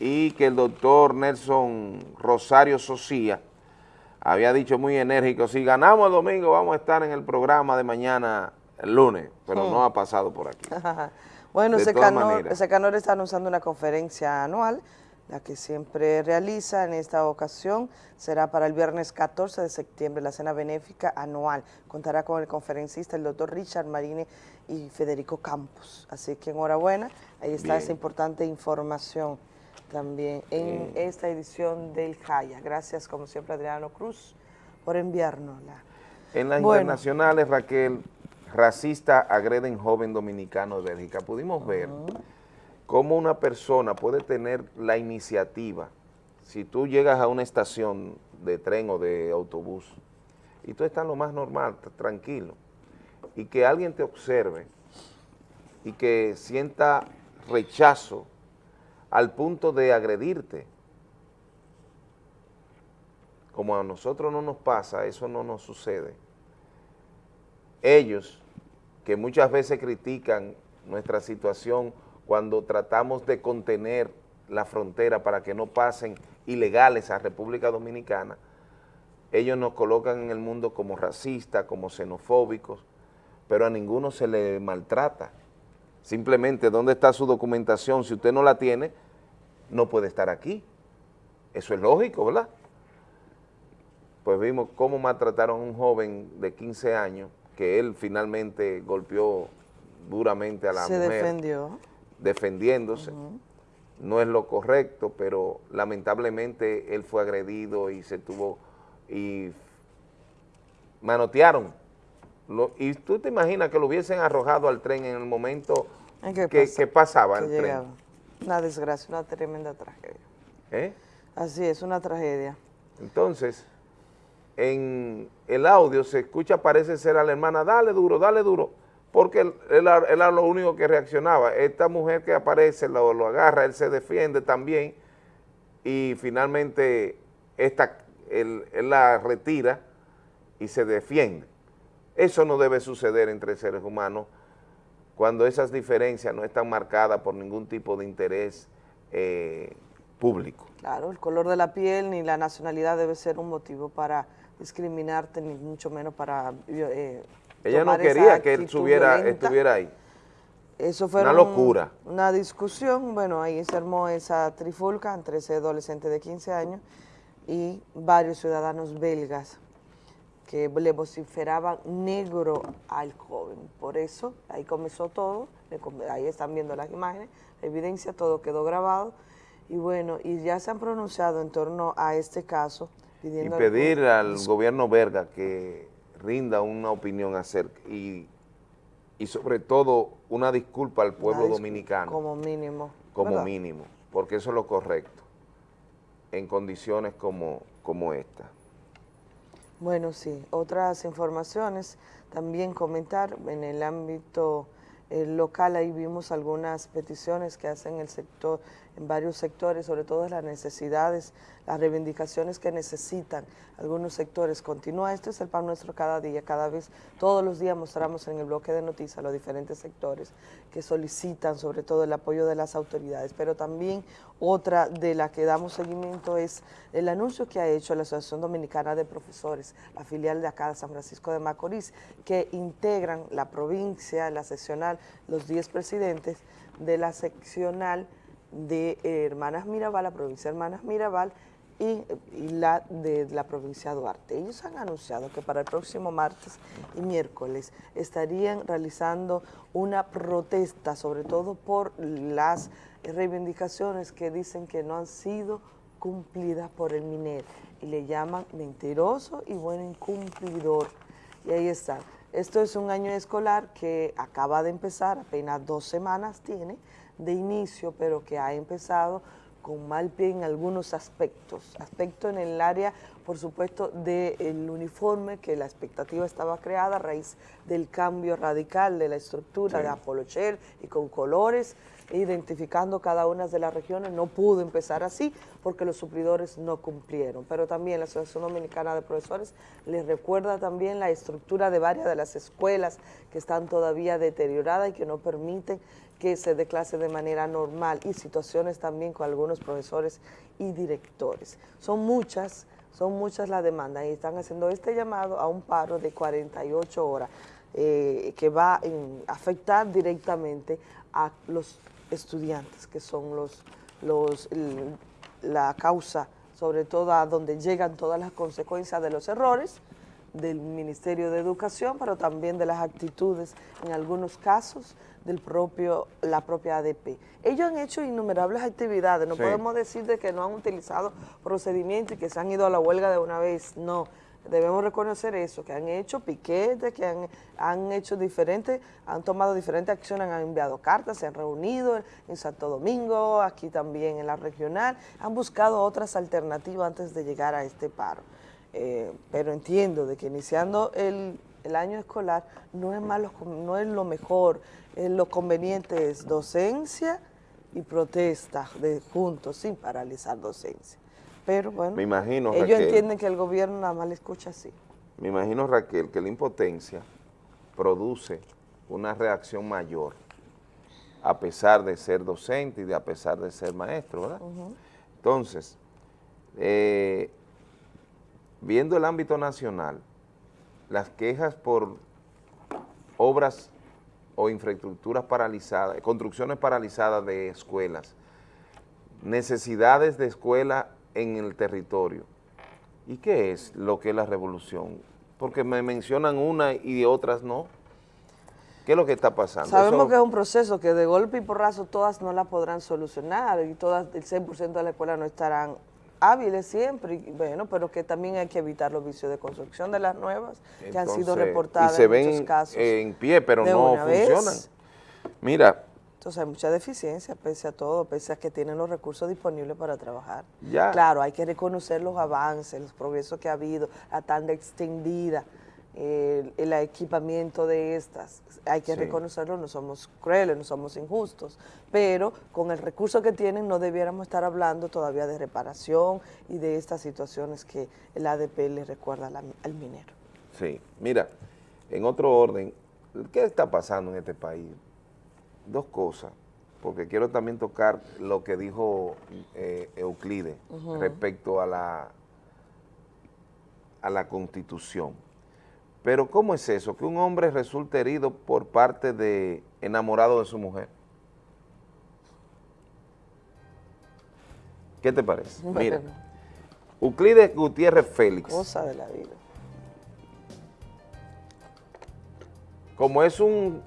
Y que el doctor Nelson Rosario Socía había dicho muy enérgico, si ganamos el domingo vamos a estar en el programa de mañana el lunes, pero Hmm. no ha pasado por aquí. bueno, Secanor. Secanor está anunciando una conferencia anual, la que siempre realiza en esta ocasión será para el viernes 14 de septiembre, la cena benéfica anual. Contará con el conferencista, el doctor Richard Marine y Federico Campos. Así que enhorabuena, ahí está Bien. esa importante información también en esta edición del Jaya. Gracias, como siempre, Adriano Cruz, por enviárnosla. En las Bueno. internacionales, Raquel, racista agreden joven dominicano de Bélgica. Pudimos ver cómo una persona puede tener la iniciativa. Si tú llegas a una estación de tren o de autobús y tú estás lo más normal, tranquilo, y que alguien te observe y que sienta rechazo al punto de agredirte, como a nosotros no nos pasa, eso no nos sucede. Ellos, que muchas veces critican nuestra situación cuando tratamos de contener la frontera para que no pasen ilegales a República Dominicana, ellos nos colocan en el mundo como racistas, como xenofóbicos, pero a ninguno se le maltrata. Simplemente, ¿dónde está su documentación? Si usted no la tiene, no puede estar aquí. Eso es lógico, ¿verdad? Pues vimos cómo maltrataron a un joven de 15 años que él finalmente golpeó duramente a la Se mujer. defendió. Defendiéndose. No es lo correcto, pero lamentablemente él fue agredido y se tuvo... y manotearon. Lo- y tú te imaginas que lo hubiesen arrojado al tren en el momento ¿En qué que, pasa? que pasaba Que el tren. Una desgracia, una tremenda tragedia. ¿eh? Así es, una tragedia. Entonces, en el audio se escucha, parece ser a la hermana, dale duro, dale duro, porque él, él era- lo único que reaccionaba. Esta mujer que aparece lo, agarra, él se defiende también, y finalmente esta, él, él la retira y se defiende. Eso no debe suceder entre seres humanos cuando esas diferencias no están marcadas por ningún tipo de interés eh, público. Claro, el color de la piel ni la nacionalidad debe ser un motivo para discriminarte, ni mucho menos para... eh, Ella no quería que él estuviera, violenta. estuviera ahí. Eso fue Una locura. Una discusión, bueno, ahí se armó esa trifulca entre ese adolescente de 15 años y varios ciudadanos belgas que le vociferaban negro al joven. Por eso, ahí comenzó todo, ahí están viendo las imágenes, la evidencia, todo quedó grabado. Y bueno, y ya se han pronunciado en torno a este caso, Y pidiendo... pedir algún- al gobierno belga que rinda una opinión acerca y, y sobre todo una disculpa al pueblo dominicano Como mínimo. como ¿verdad? mínimo, porque eso es lo correcto en condiciones como, como esta. Bueno, sí. Otras informaciones, también comentar en el ámbito eh, local, ahí vimos algunas peticiones que hacen el sector, en varios sectores, sobre todo las necesidades, las reivindicaciones que necesitan algunos sectores. Continúa, esto es el pan nuestro cada día, cada vez, todos los días mostramos en el bloque de noticias los diferentes sectores que solicitan sobre todo el apoyo de las autoridades, pero también otra de la que damos seguimiento es el anuncio que ha hecho la Asociación Dominicana de Profesores, la filial de acá de San Francisco de Macorís, que integran la provincia, la seccional, los 10 presidentes de la seccional de eh, Hermanas Mirabal, la provincia de Hermanas Mirabal, y, la de la provincia de Duarte. Ellos han anunciado que para el próximo martes y miércoles estarían realizando una protesta, sobre todo por las reivindicaciones que dicen que no han sido cumplidas por el MINER y le llaman mentiroso y bueno incumplidor. Y ahí está. Esto es un año escolar que acaba de empezar, apenas dos semanas tiene de inicio, pero que ha empezado con mal pie en algunos aspectos. Aspecto en el área, por supuesto, del uniforme, que la expectativa estaba creada a raíz del cambio radical de la estructura Sí. de Apolocher y con colores, identificando cada una de las regiones. No pudo empezar así porque los suplidores no cumplieron. Pero también la Asociación Dominicana de Profesores les recuerda también la estructura de varias de las escuelas que están todavía deterioradas y que no permiten que se dé clase de manera normal y situaciones también con algunos profesores y directores. Son muchas, son muchas las demandas y están haciendo este llamado a un paro de 48 horas eh, que va a afectar directamente a los estudiantes, que son los, los, la causa, sobre todo a donde llegan todas las consecuencias de los errores del Ministerio de Educación, pero también de las actitudes, en algunos casos, del propio, la propia ADP. Ellos han hecho innumerables actividades, no Sí. podemos decir de que no han utilizado procedimientos y que se han ido a la huelga de una vez, no. Debemos reconocer eso, que han hecho piquetes, que han, han hecho diferentes, han tomado diferentes acciones, han enviado cartas, se han reunido en, en Santo Domingo, aquí también en la regional, han buscado otras alternativas antes de llegar a este paro. Eh, pero entiendo de que iniciando el, el año escolar no es, malo, no es lo mejor, eh, lo conveniente es docencia y protesta de juntos, sin paralizar docencia. Pero bueno, Me imagino, ellos Raquel. entienden que el gobierno nada más le escucha así. Me imagino, Raquel, que la impotencia produce una reacción mayor, a pesar de ser docente y de a pesar de ser maestro, ¿verdad? Entonces, eh, viendo el ámbito nacional, las quejas por obras o infraestructuras paralizadas, construcciones paralizadas de escuelas, necesidades de escuela en el territorio. ¿Y qué es lo que es la revolución? Porque me mencionan una y otras no. ¿Qué es lo que está pasando? Sabemos Eso- que es un proceso que de golpe y porrazo todas no la podrán solucionar y todas, el 100% de la escuela no estarán hábiles siempre, y bueno, pero que también hay que evitar los vicios de construcción de las nuevas que han sido reportadas y se en ven muchos casos. en pie, pero no vez. funcionan. Mira, Entonces hay mucha deficiencia, pese a todo, pese a que tienen los recursos disponibles para trabajar. Ya. Claro, hay que reconocer los avances, los progresos que ha habido, la tanda extendida, el, el equipamiento de estas. Hay que Sí. reconocerlo, no somos crueles, no somos injustos, pero con el recurso que tienen no debiéramos estar hablando todavía de reparación y de estas situaciones que el ADP le recuerda la- al minero. sí, mira, en otro orden, ¿qué está pasando en este país? Dos cosas, porque quiero también tocar lo que dijo eh, Euclides respecto a la, a la Constitución. Pero ¿cómo es eso? Que un hombre resulte herido por parte de enamorado de su mujer. ¿Qué te parece? Mira. Euclides Gutiérrez Félix. Cosa de la vida. como es un,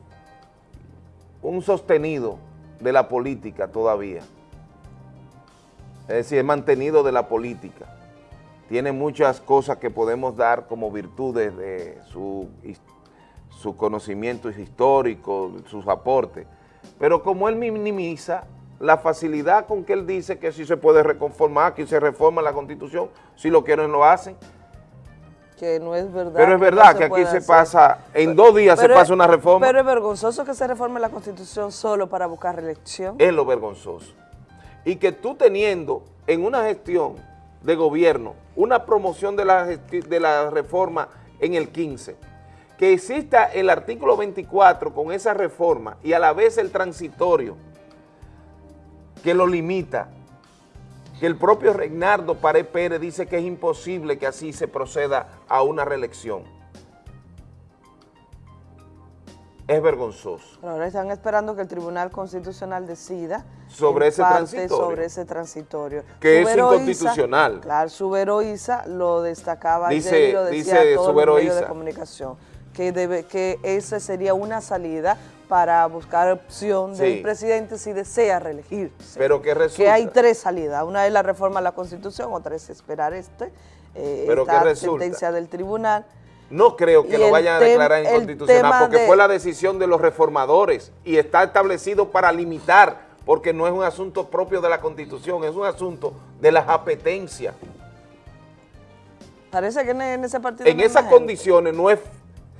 un sostenido de la política todavía, es decir, es mantenido de la política, tiene muchas cosas que podemos dar como virtudes de su, su conocimiento histórico, sus aportes, pero como él minimiza la facilidad con que él dice que si se puede reconformar, que se reforma la Constitución, si lo quieren lo hacen, Que no es verdad. pero es que no verdad que aquí se hacer. pasa, en dos días se pasa es- una reforma. Pero es vergonzoso que se reforme la Constitución solo para buscar reelección. es lo vergonzoso. Y que tú teniendo en una gestión de gobierno una promoción de la, de la reforma en el 15, que exista el artículo 24 con esa reforma y a la vez el transitorio que lo limita, que el propio Regnardo Pared Pérez dice que es imposible que así se proceda a una reelección. Es vergonzoso. Pero ahora están esperando que el Tribunal Constitucional decida Sobre ese parte transitorio. sobre ese transitorio. Que es inconstitucional. Isa, claro, Subero Isa lo destacaba Dice- ayer y lo decía dice a todos Subero los medios de comunicación, que, debe, que esa sería una salida para buscar opción Sí. del presidente si desea reelegirse. Pero que resulta... Que hay tres salidas, una es la reforma a la Constitución, otra es esperar este, eh, Pero esta ¿qué resulta? sentencia del tribunal. No creo que Y lo vayan a declarar inconstitucional porque de- fue la decisión de los reformadores y está establecido para limitar, porque no es un asunto propio de la Constitución, es un asunto de las apetencias. Parece que en, en ese partido En no esas gente. condiciones no es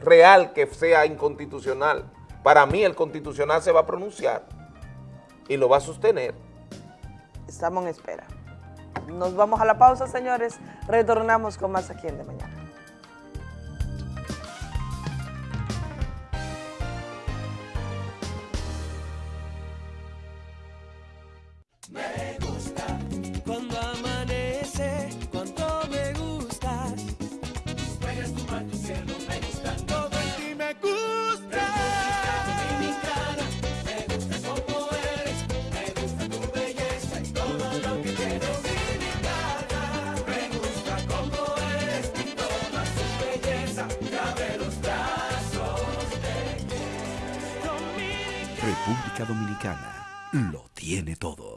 real que sea inconstitucional. Para mí el constitucional se va a pronunciar y lo va a sostener. Estamos en espera. Nos vamos a la pausa, señores. Retornamos con más aquí en De Mañana. me gusta. Cuando amanece, cuánto me gustas. Tus huellas, tu tu cielo, me gustan. Todo en ti me gusta. Dominicana, me gusta como eres, me gusta tu belleza y todo lo que te dominicana. Me gusta como eres y toda su belleza, cabe los brazos de República Dominicana lo tiene todo.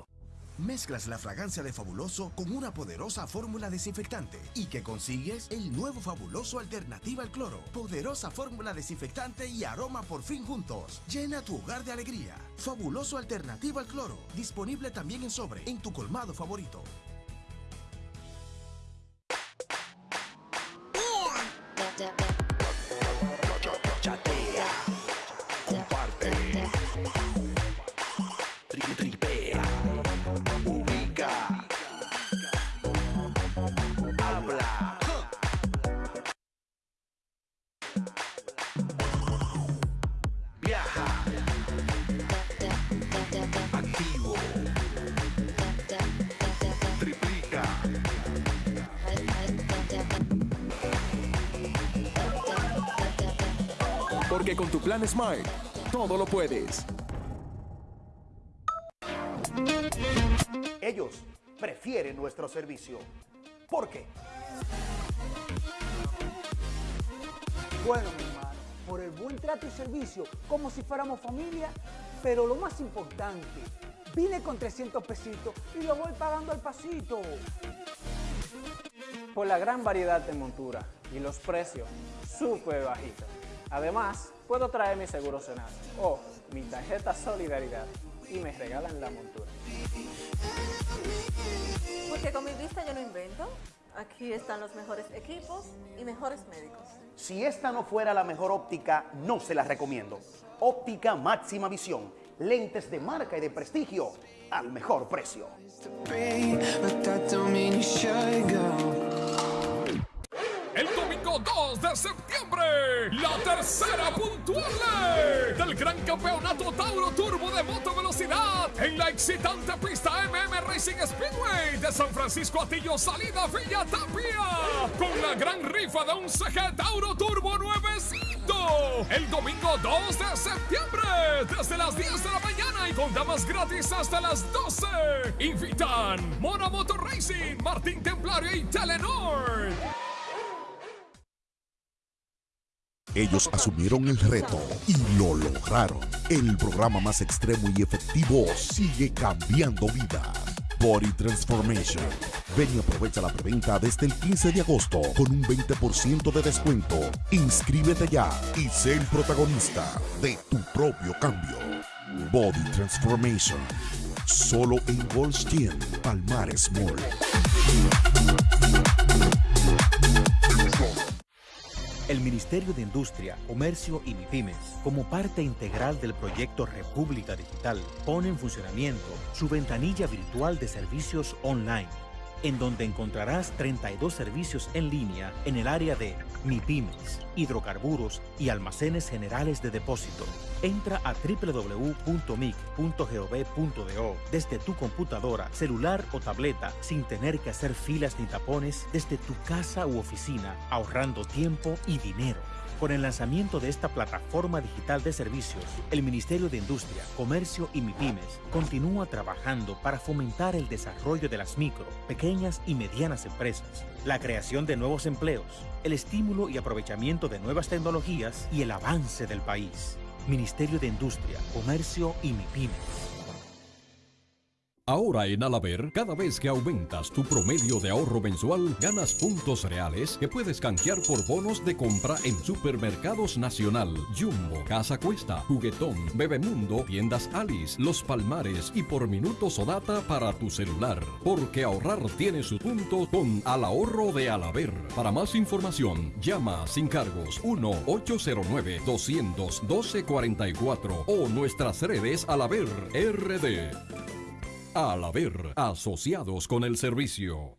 Mezclas la fragancia de Fabuloso con una poderosa fórmula desinfectante y que consigues el nuevo Fabuloso Alternativa al Cloro. Poderosa fórmula desinfectante y aroma por fin juntos. Llena tu hogar de alegría. Fabuloso Alternativa al Cloro. Disponible también en sobre en tu colmado favorito. Plan Smart, todo lo puedes. Ellos prefieren nuestro servicio. ¿Por qué? Bueno, mi hermano, por el buen trato y servicio, como si fuéramos familia, pero lo más importante, vine con 300 pesitos y lo voy pagando al pasito. por la gran variedad de montura y los precios súper bajitos. Además, puedo traer mi seguro Senasa o mi tarjeta Solidaridad y me regalan la montura. Porque con mi vista yo no invento. Aquí están los mejores equipos y mejores médicos. Si esta no fuera la mejor óptica, no se la recomiendo. Óptica Máxima Visión. Lentes de marca y de prestigio al mejor precio. El domingo 2 de septiembre, la tercera puntual del Gran Campeonato Tauro Turbo de Moto Velocidad en la excitante pista MM Racing Speedway de San Francisco Atillo, salida Villa Tapia, con la gran rifa de un CG Tauro Turbo nuevecito. El domingo 2 de septiembre, desde las 10 de la mañana y con damas gratis hasta las 12. Invitan Mona Motor Racing, Martín Templario y Telenor. Ellos asumieron el reto y lo lograron. El programa más extremo y efectivo sigue cambiando vidas. Body Transformation. Ven y aprovecha la preventa desde el 15 de agosto con un 20% de descuento. Inscríbete ya y sé el protagonista de tu propio cambio. Body Transformation. Solo en Gold's Gym, Palmares Mall. El Ministerio de Industria, Comercio y MIPIMES, como parte integral del proyecto República Digital, pone en funcionamiento su ventanilla virtual de servicios online, en donde encontrarás 32 servicios en línea en el área de MIPIMES, hidrocarburos y almacenes generales de depósito. Entra a www.mic.gov.do desde tu computadora, celular o tableta sin tener que hacer filas ni tapones desde tu casa u oficina, ahorrando tiempo y dinero. Con el lanzamiento de esta plataforma digital de servicios, el Ministerio de Industria, Comercio y MIPIMES continúa trabajando para fomentar el desarrollo de las micro, pequeñas y medianas empresas, la creación de nuevos empleos, el estímulo y aprovechamiento de nuevas tecnologías y el avance del país. Ministerio de Industria, Comercio y MIPIMES. Ahora en Alaber, cada vez que aumentas tu promedio de ahorro mensual, ganas puntos reales que puedes canjear por bonos de compra en Supermercados Nacional, Jumbo, Casa Cuesta, Juguetón, Bebemundo, Tiendas Alice, Los Palmares y por minutos o data para tu celular. Porque ahorrar tiene su punto con Al Ahorro de Alaber. Para más información, llama sin cargos 1-809-212-44 o nuestras redes Alaber RD. Al haber asociados con el servicio.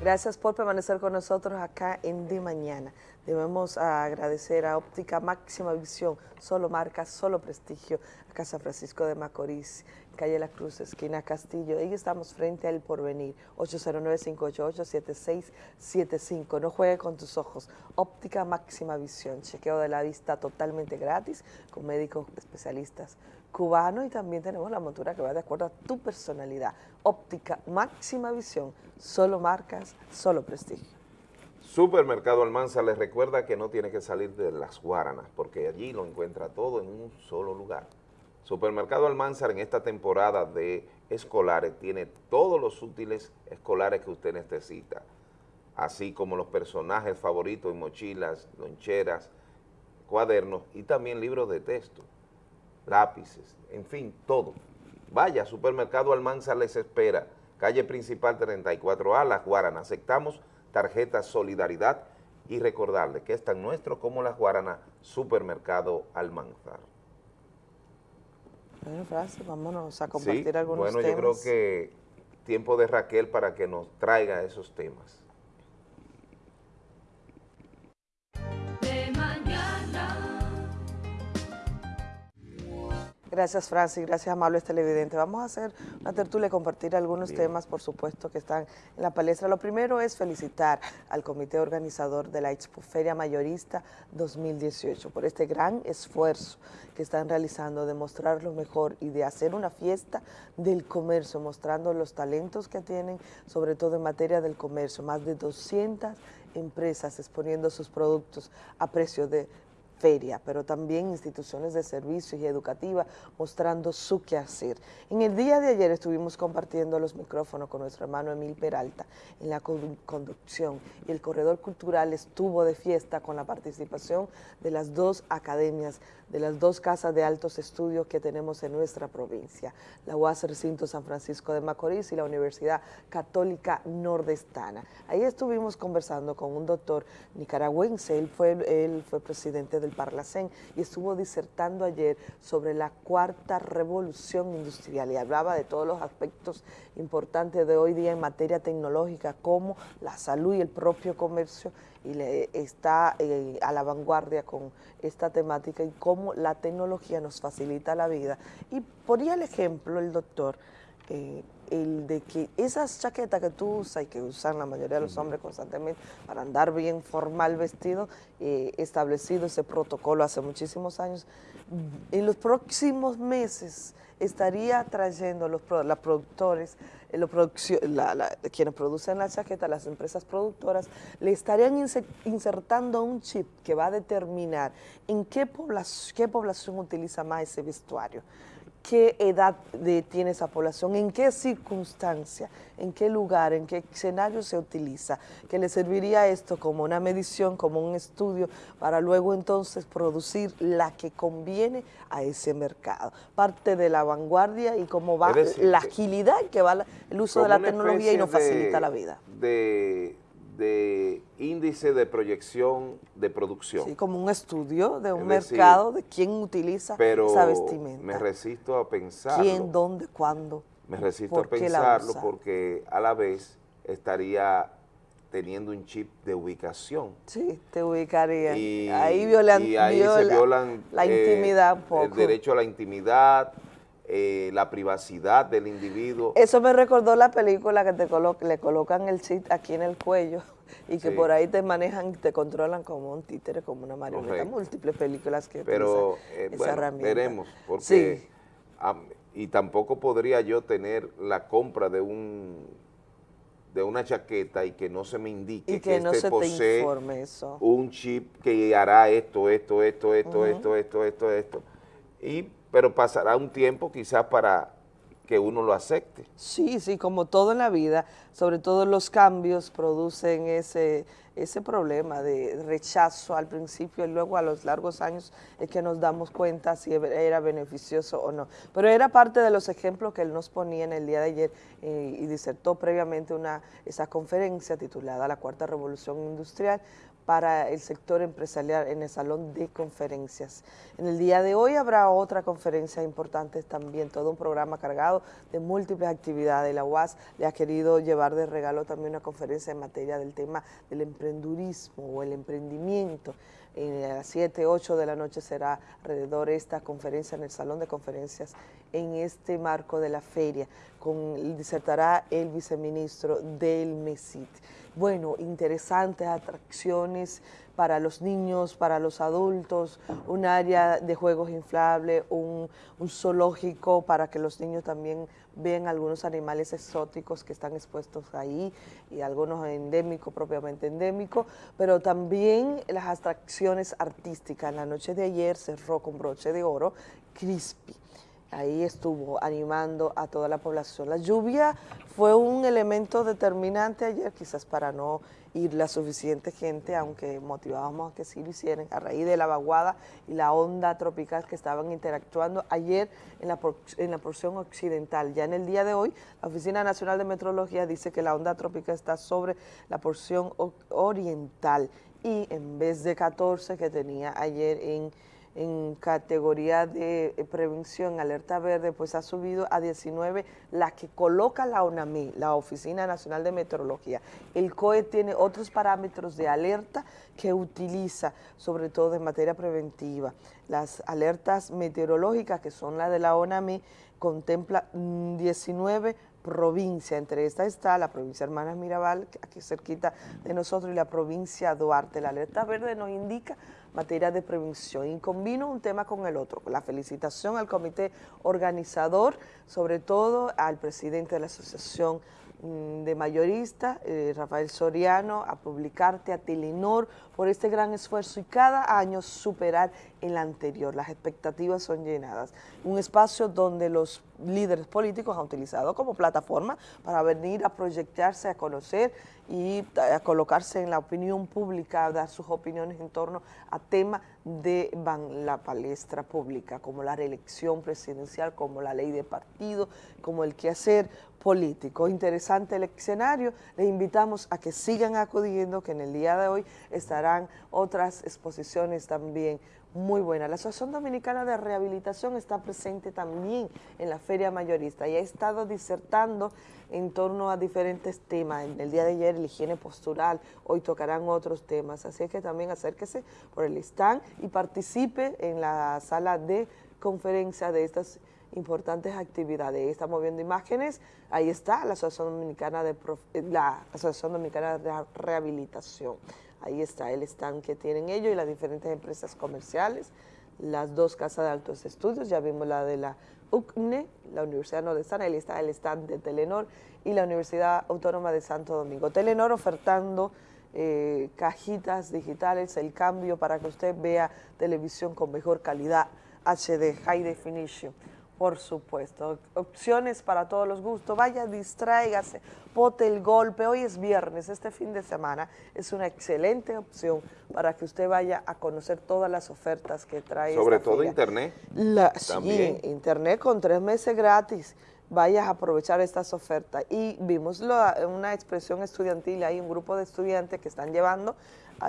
Gracias por permanecer con nosotros acá en De Mañana. Debemos agradecer a Óptica Máxima Visión, solo marca, solo prestigio, a Casa Francisco de Macorís, calle La Cruz, esquina Castillo. Y estamos frente al Porvenir, 809-588-7675. No juegue con tus ojos. Óptica Máxima Visión, chequeo de la vista totalmente gratis con médicos especialistas cubanos y también tenemos la montura que va de acuerdo a tu personalidad. Óptica Máxima Visión, solo marcas, solo prestigio. Supermercado Almanza les recuerda que no tiene que salir de las Guaranas, porque allí lo encuentra todo en un solo lugar. Supermercado Almanzar en esta temporada de escolares tiene todos los útiles escolares que usted necesita, así como los personajes favoritos en mochilas, loncheras, cuadernos y también libros de texto, lápices, en fin, todo. Vaya, Supermercado Almanzar les espera, calle principal 34A, Las Guaranas. Aceptamos tarjeta Solidaridad y recordarle que es tan nuestro como Las Guaranas, Supermercado Almanzar. Bueno, Francis, vámonos a compartir Sí, algunos bueno, temas. yo creo que tiempo de Raquel para que nos traiga esos temas. Gracias, Francis. Gracias, amables televidentes. Vamos a hacer una tertulia y compartir algunos temas, por supuesto, que están en la palestra. Lo primero es felicitar al comité organizador de la Expoferia Mayorista 2018 por este gran esfuerzo que están realizando de mostrar lo mejor y de hacer una fiesta del comercio, mostrando los talentos que tienen, sobre todo en materia del comercio. Más de 200 empresas exponiendo sus productos a precio de feria, pero también instituciones de servicios y educativas mostrando su quehacer. En el día de ayer estuvimos compartiendo los micrófonos con nuestro hermano Emil Peralta en la condu- conducción y el corredor cultural estuvo de fiesta con la participación de las dos academias, de las dos casas de altos estudios que tenemos en nuestra provincia, la UAS Recinto San Francisco de Macorís y la Universidad Católica Nordestana. Ahí estuvimos conversando con un doctor nicaragüense, él fue, él fue presidente del Parlacén y estuvo disertando ayer sobre la cuarta revolución industrial y hablaba de todos los aspectos importantes de hoy día en materia tecnológica como la salud y el propio comercio y le está eh, a la vanguardia con esta temática y cómo la tecnología nos facilita la vida. Y ponía el ejemplo el doctor, eh, el de que esas chaquetas que tú usas y que usan la mayoría de los hombres constantemente para andar bien formal vestido, eh, establecido ese protocolo hace muchísimos años, en los próximos meses estaría trayendo los las productores, eh, los produccio- la- la- quienes producen la chaqueta, las empresas productoras, le estarían inse- insertando un chip que va a determinar en qué población, qué población utiliza más ese vestuario qué edad de- tiene esa población, en qué circunstancia, en qué lugar, en qué escenario se utiliza, que le serviría esto como una medición, como un estudio, para luego entonces producir la que conviene a ese mercado. Parte de la vanguardia y cómo va decir, la agilidad que va la- el uso de la tecnología y nos de- facilita la vida. De, de índice de proyección de producción. Sí, como un estudio de un Es decir, mercado de quién utiliza pero esa vestimenta. me resisto a pensarlo. ¿Quién, dónde, cuándo? Me resisto a pensarlo porque a la vez estaría teniendo un chip de ubicación. Sí, te ubicaría. Y, ahí violan, y ahí se viola violan la eh, intimidad un poco. el derecho a la intimidad, eh, la privacidad del individuo. Eso me recordó la película que te colo- le colocan el chip aquí en el cuello y que Sí. por ahí te manejan y te controlan como un títere, como una marioneta. Correcto. Múltiples películas que Pero utilizan eh, esa bueno, herramienta. veremos, porque Sí. y tampoco podría yo tener la compra de un de una chaqueta y que no se me indique Y que no este se te posee informe eso. un chip que hará esto, esto, esto, esto, esto, esto, esto, esto. Y, pero pasará un tiempo quizás para que uno lo acepte. Sí, sí, como todo en la vida, sobre todo los cambios producen ese, ese problema de rechazo al principio y luego a los largos años es que nos damos cuenta si era beneficioso o no. Pero era parte de los ejemplos que él nos ponía en el día de ayer eh, y disertó previamente una, esa conferencia titulada La Cuarta Revolución Industrial para el sector empresarial en el Salón de Conferencias. En el día de hoy habrá otra conferencia importante también, todo un programa cargado de múltiples actividades. La UAS le ha querido llevar de regalo también una conferencia en materia del tema del emprendurismo o el emprendimiento. A las 7, 8 de la noche será alrededor esta conferencia en el Salón de Conferencias en este marco de la feria. Con, disertará el viceministro del MESIT. Bueno, interesantes atracciones para los niños, para los adultos, un área de juegos inflables, un, zoológico para que los niños también vean algunos animales exóticos que están expuestos ahí y algunos endémicos, propiamente endémicos, pero también las atracciones artísticas. La noche de ayer cerró con broche de oro Crispy ahí estuvo animando a toda la población. La lluvia fue un elemento determinante ayer, quizás para no ir la suficiente gente, aunque motivábamos a que sí lo hicieran, a raíz de la vaguada y la onda tropical que estaban interactuando ayer en la, en la porción occidental. Ya en el día de hoy, la Oficina Nacional de Meteorología dice que la onda tropical está sobre la porción oriental y en vez de 14 que tenía ayer en en categoría de eh, prevención, alerta verde, pues ha subido a 19 la que coloca la ONAMI, la Oficina Nacional de Meteorología. El COE tiene otros parámetros de alerta que utiliza, sobre todo en materia preventiva. Las alertas meteorológicas, que son las de la ONAMI, contempla 19 mm, provincias, entre estas está la provincia Hermanas Mirabal, aquí cerquita de nosotros, y la provincia Duarte. La alerta verde nos indica materia de prevención y combino un tema con el otro. La felicitación al comité organizador, sobre todo al presidente de la Asociación mm, de mayoristas, eh, Rafael Soriano, a Publicarte, a Telenor, por este gran esfuerzo y cada año superar el anterior. Las expectativas son llenadas. Un espacio donde los líderes políticos han utilizado como plataforma para venir a proyectarse, a conocer y a colocarse en la opinión pública, a dar sus opiniones en torno a temas de la palestra pública, como la reelección presidencial, como la ley de partido, como el quehacer político. Interesante el escenario, les invitamos a que sigan acudiendo, que en el día de hoy estarán otras exposiciones también muy buena. La Asociación Dominicana de Rehabilitación está presente también en la Feria Mayorista y ha estado disertando en torno a diferentes temas. En el día de ayer la higiene postural, hoy tocarán otros temas, así que también acérquese por el stand y participe en la sala de conferencia de estas importantes actividades. Estamos viendo imágenes, ahí está la Asociación Dominicana de, la Asociación Dominicana de Rehabilitación. Ahí está el stand que tienen ellos y las diferentes empresas comerciales, las dos casas de altos estudios, ya vimos la de la UCNE, la Universidad Nordestana, ahí está el stand de Telenor y la Universidad Autónoma de Santo Domingo. Telenor ofertando eh, cajitas digitales, el cambio para que usted vea televisión con mejor calidad, HD, High Definition por supuesto, opciones para todos los gustos. Vaya, distráigase, pote el golpe. Hoy es viernes, este fin de semana es una excelente opción para que usted vaya a conocer todas las ofertas que trae Sobre todo internet. Sí, internet con tres meses gratis. Vayas a aprovechar estas ofertas. Y vimos una expresión estudiantil, hay un grupo de estudiantes que están llevando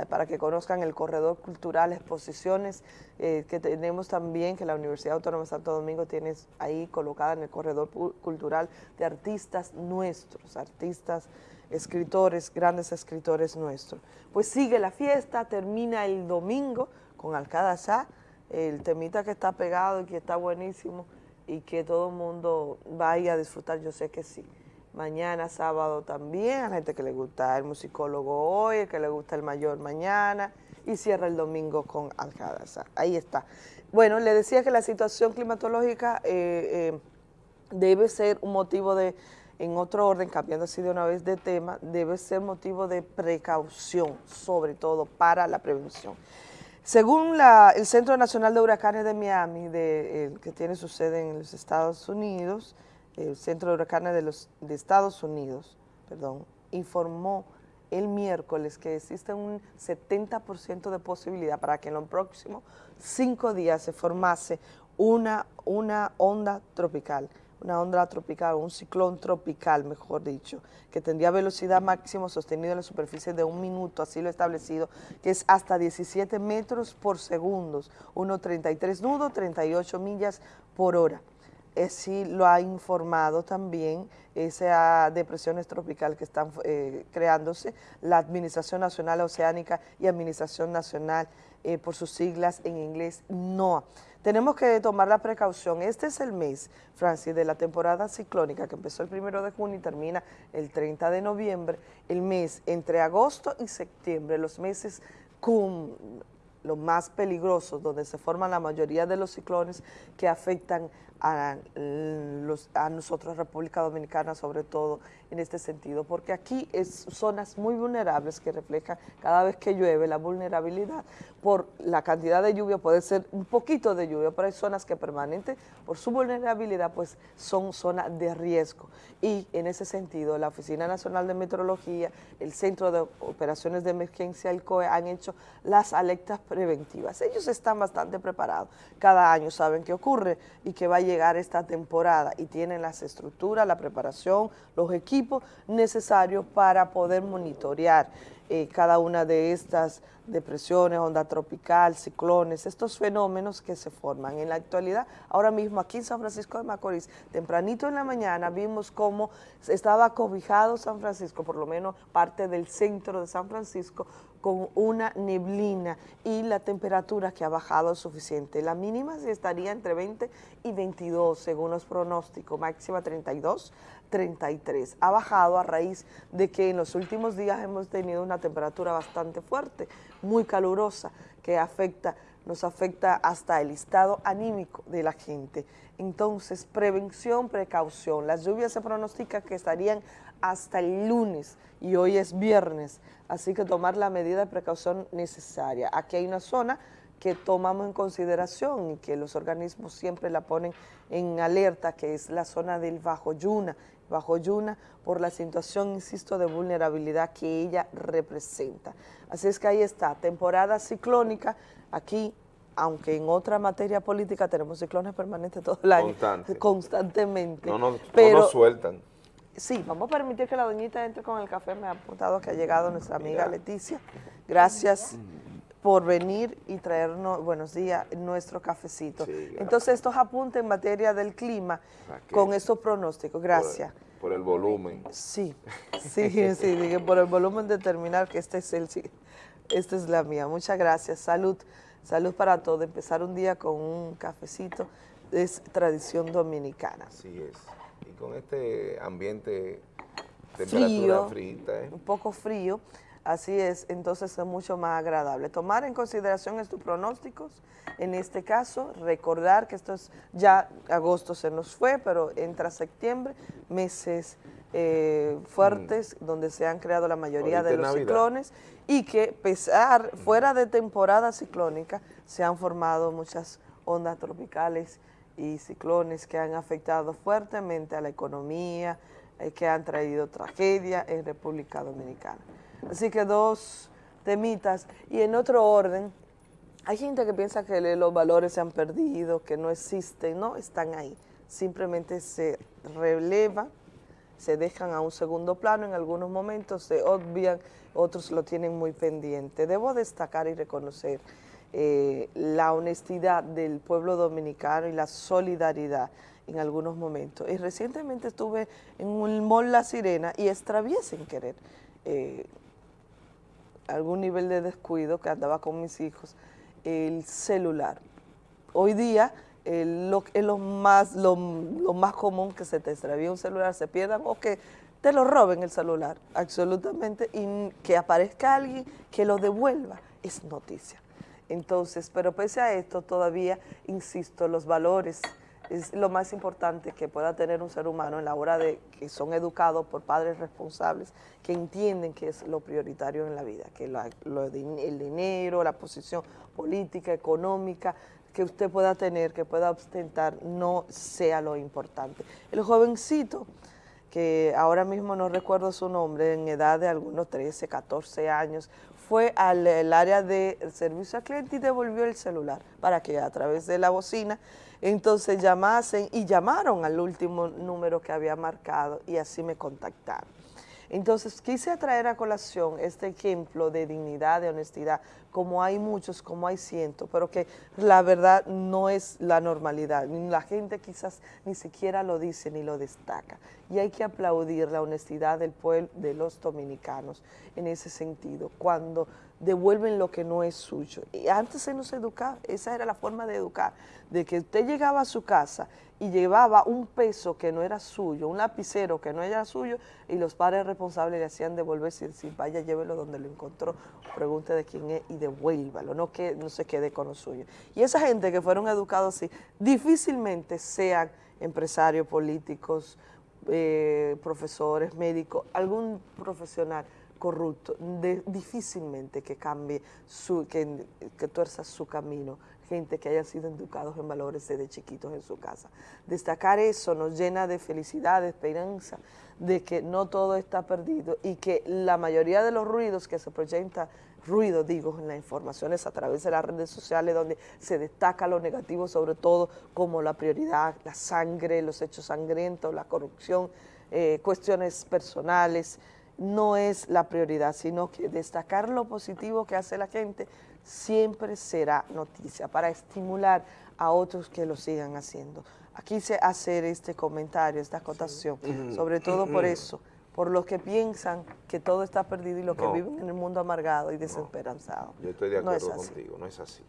para que conozcan el corredor cultural, exposiciones eh, que tenemos también, que la Universidad Autónoma de Santo Domingo tiene ahí colocada en el corredor cultural de artistas nuestros, artistas, escritores, grandes escritores nuestros. Pues sigue la fiesta, termina el domingo con Alcadazá, el temita que está pegado y que está buenísimo y que todo el mundo vaya a disfrutar, yo sé que sí mañana sábado también, a la gente que le gusta el musicólogo hoy, el que le gusta el mayor mañana, y cierra el domingo con Alcázar. Ahí está. Bueno, le decía que la situación climatológica eh, eh, debe ser un motivo de, en otro orden, cambiando así de una vez de tema, debe ser motivo de precaución, sobre todo para la prevención. Según el Centro Nacional de Huracanes de Miami, de, que tiene su sede en los Estados Unidos, el Centro de Huracanes de, los, de Estados Unidos, perdón, informó el miércoles que existe un 70% de posibilidad para que en los próximos cinco días se formase una, una onda tropical, una onda tropical, un ciclón tropical, mejor dicho, que tendría velocidad máxima sostenida en la superficie de un minuto, así lo establecido, que es hasta 17 metros por segundo, 1.33 nudos, 38 millas por hora eh, sí lo ha informado también esa depresiones tropical que están eh, creándose, la Administración Nacional Oceánica y Administración Nacional, eh, por sus siglas en inglés, NOAA. Tenemos que tomar la precaución. Este es el mes, Francis, de la temporada ciclónica que empezó el primero de junio y termina el 30 de noviembre. El mes entre agosto y septiembre, los meses con los más peligrosos, donde se forman la mayoría de los ciclones que afectan a, los, a nosotros, República Dominicana, sobre todo en este sentido, porque aquí es zonas muy vulnerables que reflejan cada vez que llueve la vulnerabilidad por la cantidad de lluvia, puede ser un poquito de lluvia, pero hay zonas que permanente por su vulnerabilidad pues son zonas de riesgo y en ese sentido la Oficina Nacional de Meteorología, el Centro de Operaciones de Emergencia, el COE, han hecho las alertas preventivas. Ellos están bastante preparados, cada año saben qué ocurre y que va a llegar esta temporada y tienen las estructuras, la preparación, los equipos necesarios para poder monitorear eh, cada una de estas depresiones, onda tropical, ciclones, estos fenómenos que se forman. En la actualidad, ahora mismo aquí en San Francisco de Macorís, tempranito en la mañana vimos cómo estaba cobijado San Francisco, por lo menos parte del centro de San Francisco, con una neblina y la temperatura que ha bajado suficiente. La mínima estaría entre 20 y 22 según los pronósticos, máxima 32, 33. Ha bajado a raíz de que en los últimos días hemos tenido una temperatura bastante fuerte, muy calurosa, que afecta, nos afecta hasta el estado anímico de la gente. Entonces, prevención, precaución. Las lluvias se pronostica que estarían hasta el lunes y hoy es viernes, así que tomar la medida de precaución necesaria. Aquí hay una zona que tomamos en consideración y que los organismos siempre la ponen en alerta, que es la zona del Bajo Yuna, Bajo Yuna por la situación, insisto, de vulnerabilidad que ella representa. Así es que ahí está, temporada ciclónica, aquí aunque en otra materia política tenemos ciclones permanentes todo el año, constantemente. No, no, pero, nos sueltan. Sí, vamos a permitir que la doñita entre con el café, me ha apuntado que ha llegado nuestra amiga Leticia. Gracias por venir y traernos, buenos días, nuestro cafecito. Entonces, estos apuntes en materia del clima con estos pronósticos. Gracias. Por, el volumen. Sí, sí, sí, por el volumen determinar que este es el, esta es la mía. Muchas gracias. Salud, salud para todos. Empezar un día con un cafecito es tradición dominicana. Así es. Y con este ambiente, temperatura frío, ¿eh? un poco frío, Así es, entonces es mucho más agradable. Tomar en consideración estos pronósticos, en este caso, recordar que esto es ya agosto se nos fue, pero entra septiembre, meses eh, fuertes mm. donde se han creado la mayoría de los ciclones y que pesar, fuera de temporada ciclónica, se han formado muchas ondas tropicales y ciclones que han afectado fuertemente a la economía, eh, que han traído tragedia en República Dominicana. Así que dos temitas. Y en otro orden, hay gente que piensa que los valores se han perdido, que no existen, no, están ahí. Simplemente se relevan, se dejan a un segundo plano, en algunos momentos se obvian, otros lo tienen muy pendiente. Debo destacar y reconocer eh, la honestidad del pueblo dominicano y la solidaridad en algunos momentos. Y recientemente estuve en un mall La Sirena y extravié sin querer eh, algún nivel de descuido que andaba con mis hijos, el celular. Hoy día lo, es lo más, lo, más común que se te extravíe un celular, se pierdan o que te lo roben el celular, absolutamente, y que aparezca alguien que lo devuelva, es noticia. Entonces, pero pese a esto, todavía, insisto, los valores es lo más importante que pueda tener un ser humano en la hora de que son educados por padres responsables que entienden que es lo prioritario en la vida, que el dinero, la posición política, económica, que usted pueda tener, que pueda ostentar, no sea lo importante. El jovencito, que ahora mismo no recuerdo su nombre, en edad de algunos 13, 14 años, fue al área de servicio al cliente y devolvió el celular para que a través de la bocina entonces llamasen y llamaron al último número que había marcado y así me contactaron. Entonces quise traer a colación este ejemplo de dignidad, de honestidad, como hay muchos, como hay cientos, pero que la verdad no es la normalidad. La gente quizás ni siquiera lo dice ni lo destaca. Y hay que aplaudir la honestidad del pueblo, de los dominicanos en ese sentido, cuando devuelven lo que no es suyo. Y antes se nos educaba, esa era la forma de educar, de que usted llegaba a su casa y llevaba un peso que no era suyo, un lapicero que no era suyo, y los padres responsables le hacían devolverse y decir, vaya, llévelo donde lo encontró, pregunte de quién es y devuélvalo, no que no se quede con lo suyo. Y esa gente que fueron educados así, difícilmente sean empresarios, políticos, eh, profesores, médicos, algún profesional corrupto, difícilmente que cambie, su, que, que tuerza su camino, gente que haya sido educados en valores desde chiquitos en su casa. Destacar eso nos llena de felicidad, de esperanza, de que no todo está perdido y que la mayoría de los ruidos que se proyecta, ruido digo, en las informaciones a través de las redes sociales donde se destaca lo negativo sobre todo como la prioridad, la sangre, los hechos sangrientos, la corrupción, eh, cuestiones personales, no es la prioridad, sino que destacar lo positivo que hace la gente siempre será noticia para estimular a otros que lo sigan haciendo. Aquí se hacer este comentario, esta acotación, sobre todo por eso, por los que piensan que todo está perdido y los que viven en el mundo amargado y desesperanzado. Yo estoy de No es acuerdo contigo, no es así.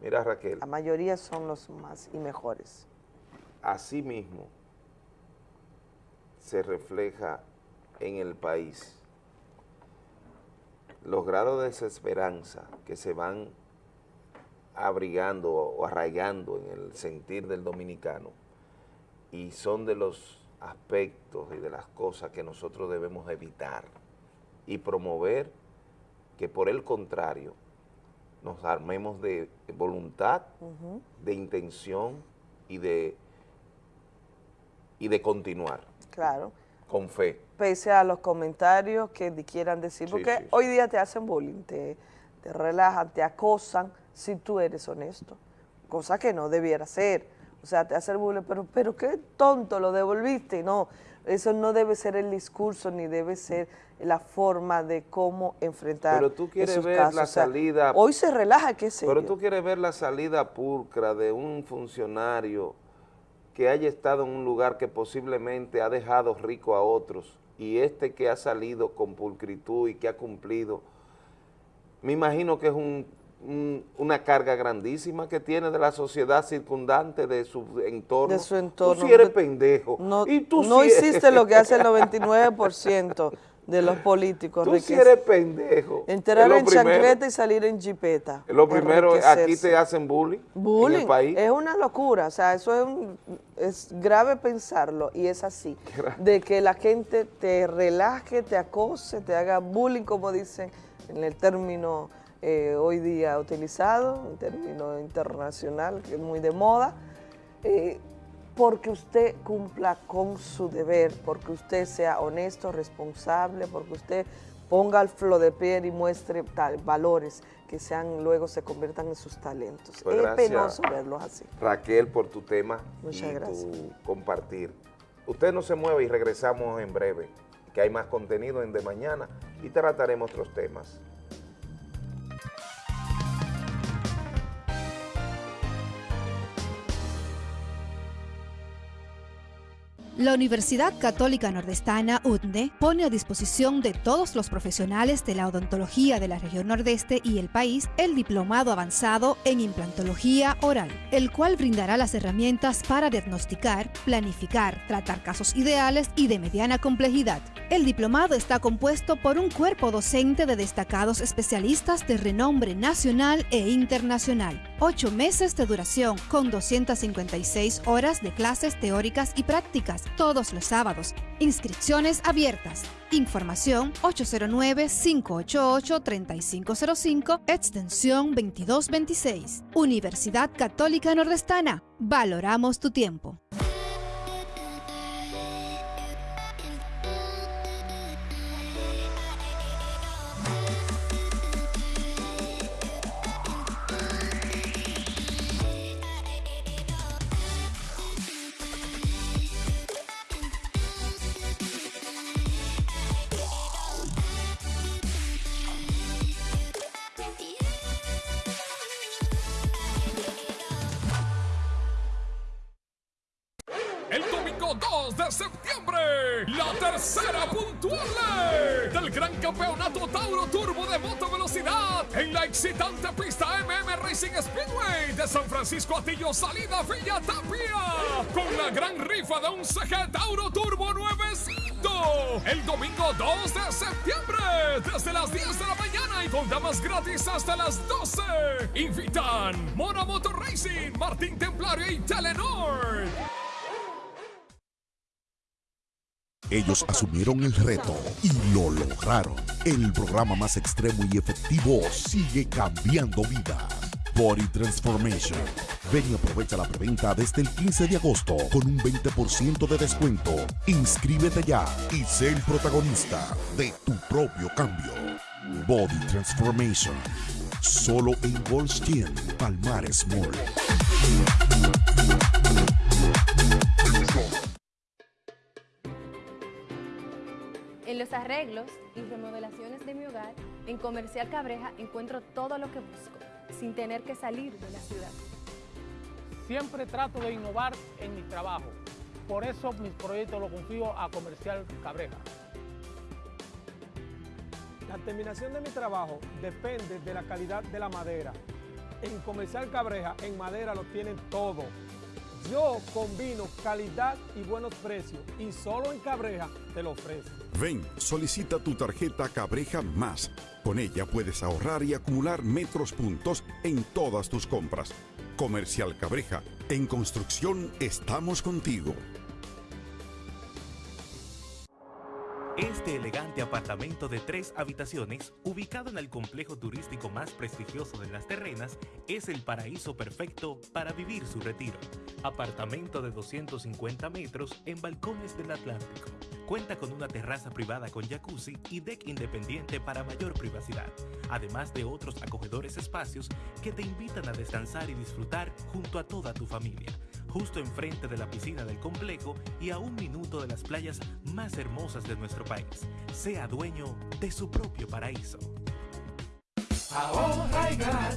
Mira Raquel, La mayoría son los más y mejores. así mismo se refleja en el país los grados de desesperanza que se van abrigando o arraigando en el sentir del dominicano y son de los aspectos y de las cosas que nosotros debemos evitar y promover que por el contrario nos armemos de voluntad, de intención y de, y de continuar Claro. con fe. pese a los comentarios que quieran decir, Sí, porque sí, sí. hoy día te hacen bullying, te, te relajan, te acosan si tú eres honesto, cosa que no debiera ser. O sea, te hacen bullying, pero, pero qué tonto, lo devolviste. No, eso no debe ser el discurso ni debe ser la forma de cómo enfrentar Pero tú quieres esos ver casos. la O sea, salida... Hoy se relaja, qué sé Pero yo. tú quieres ver la salida pulcra de un funcionario que haya estado en un lugar que posiblemente ha dejado rico a otros y este que ha salido con pulcritud y que ha cumplido, me imagino que es un- un- una carga grandísima que tiene de la sociedad circundante, de su entorno. De su entorno. Tú sí eres pendejo. No, y tú no sí hiciste lo que hace el 99% de los políticos. Tú sí eres pendejo. Entrar en primero. chancleta y salir en jipeta. Lo primero, aquí te hacen bullying en el país. es una locura, o sea, eso es, un- es grave pensarlo y es así, de que la gente te relaje, te acose, te haga bullying, como dicen en el término eh, hoy día utilizado, un término internacional que es muy de moda, eh, porque usted cumpla con su deber, porque usted sea honesto, responsable, porque usted ponga al flor de piel y muestre tal, valores que sean luego se conviertan en sus talentos. Pues es penoso verlos así. Raquel, por tu tema Muchas y gracias. tu compartir. Usted no se mueve y regresamos en breve, que hay más contenido en De Mañana y trataremos otros temas. La Universidad Católica Nordestana, UTNE, pone a disposición de todos los profesionales de la odontología de la región nordeste y el país el diplomado avanzado en implantología oral, el cual brindará las herramientas para diagnosticar, planificar, tratar casos ideales y de mediana complejidad. El diplomado está compuesto por un cuerpo docente de destacados especialistas de renombre nacional e internacional. Ocho meses de duración con 256 horas de clases teóricas y prácticas todos los sábados. Inscripciones abiertas. Información 809-588-3505, extensión 2226. Universidad Católica Nordestana. Valoramos tu tiempo. 2 de septiembre, la tercera puntual del Gran Campeonato Tauro Turbo de Moto Velocidad en la excitante pista MM Racing Speedway de San Francisco Atillo, salida Villa Tapia, con la gran rifa de un CG Tauro Turbo nuevecito, el domingo 2 de septiembre, desde las 10 de la mañana y con damas gratis hasta las 12. Invitan Mona Motor Racing, Martín Templario y Telenor. Ellos asumieron el reto y lo lograron. El programa más extremo y efectivo sigue cambiando vidas. Body Transformation. Ven y aprovecha la preventa desde el 15 de agosto con un 20% de descuento. Inscríbete ya y sé el protagonista de tu propio cambio. Body Transformation. Solo en Goldstein, Palmares Mall. Los arreglos y remodelaciones de mi hogar, en Comercial Cabreja encuentro todo lo que busco, sin tener que salir de la ciudad. Siempre trato de innovar en mi trabajo. Por eso mis proyectos los confío a Comercial Cabreja. La terminación de mi trabajo depende de la calidad de la madera. En Comercial Cabreja, en madera lo tienen todo. Yo combino calidad y buenos precios y solo en Cabreja te lo ofrezco. Ven, solicita tu tarjeta Cabreja Más. Con ella puedes ahorrar y acumular metros puntos en todas tus compras. Comercial Cabreja, en construcción estamos contigo. Este elegante apartamento de tres habitaciones, ubicado en el complejo turístico más prestigioso de las terrenas, es el paraíso perfecto para vivir su retiro. Apartamento de 250 metros en balcones del Atlántico. Cuenta con una terraza privada con jacuzzi y deck independiente para mayor privacidad, además de otros acogedores espacios que te invitan a descansar y disfrutar junto a toda tu familia justo enfrente de la piscina del complejo y a un minuto de las playas más hermosas de nuestro país. Sea dueño de su propio paraíso. Ahorra y gana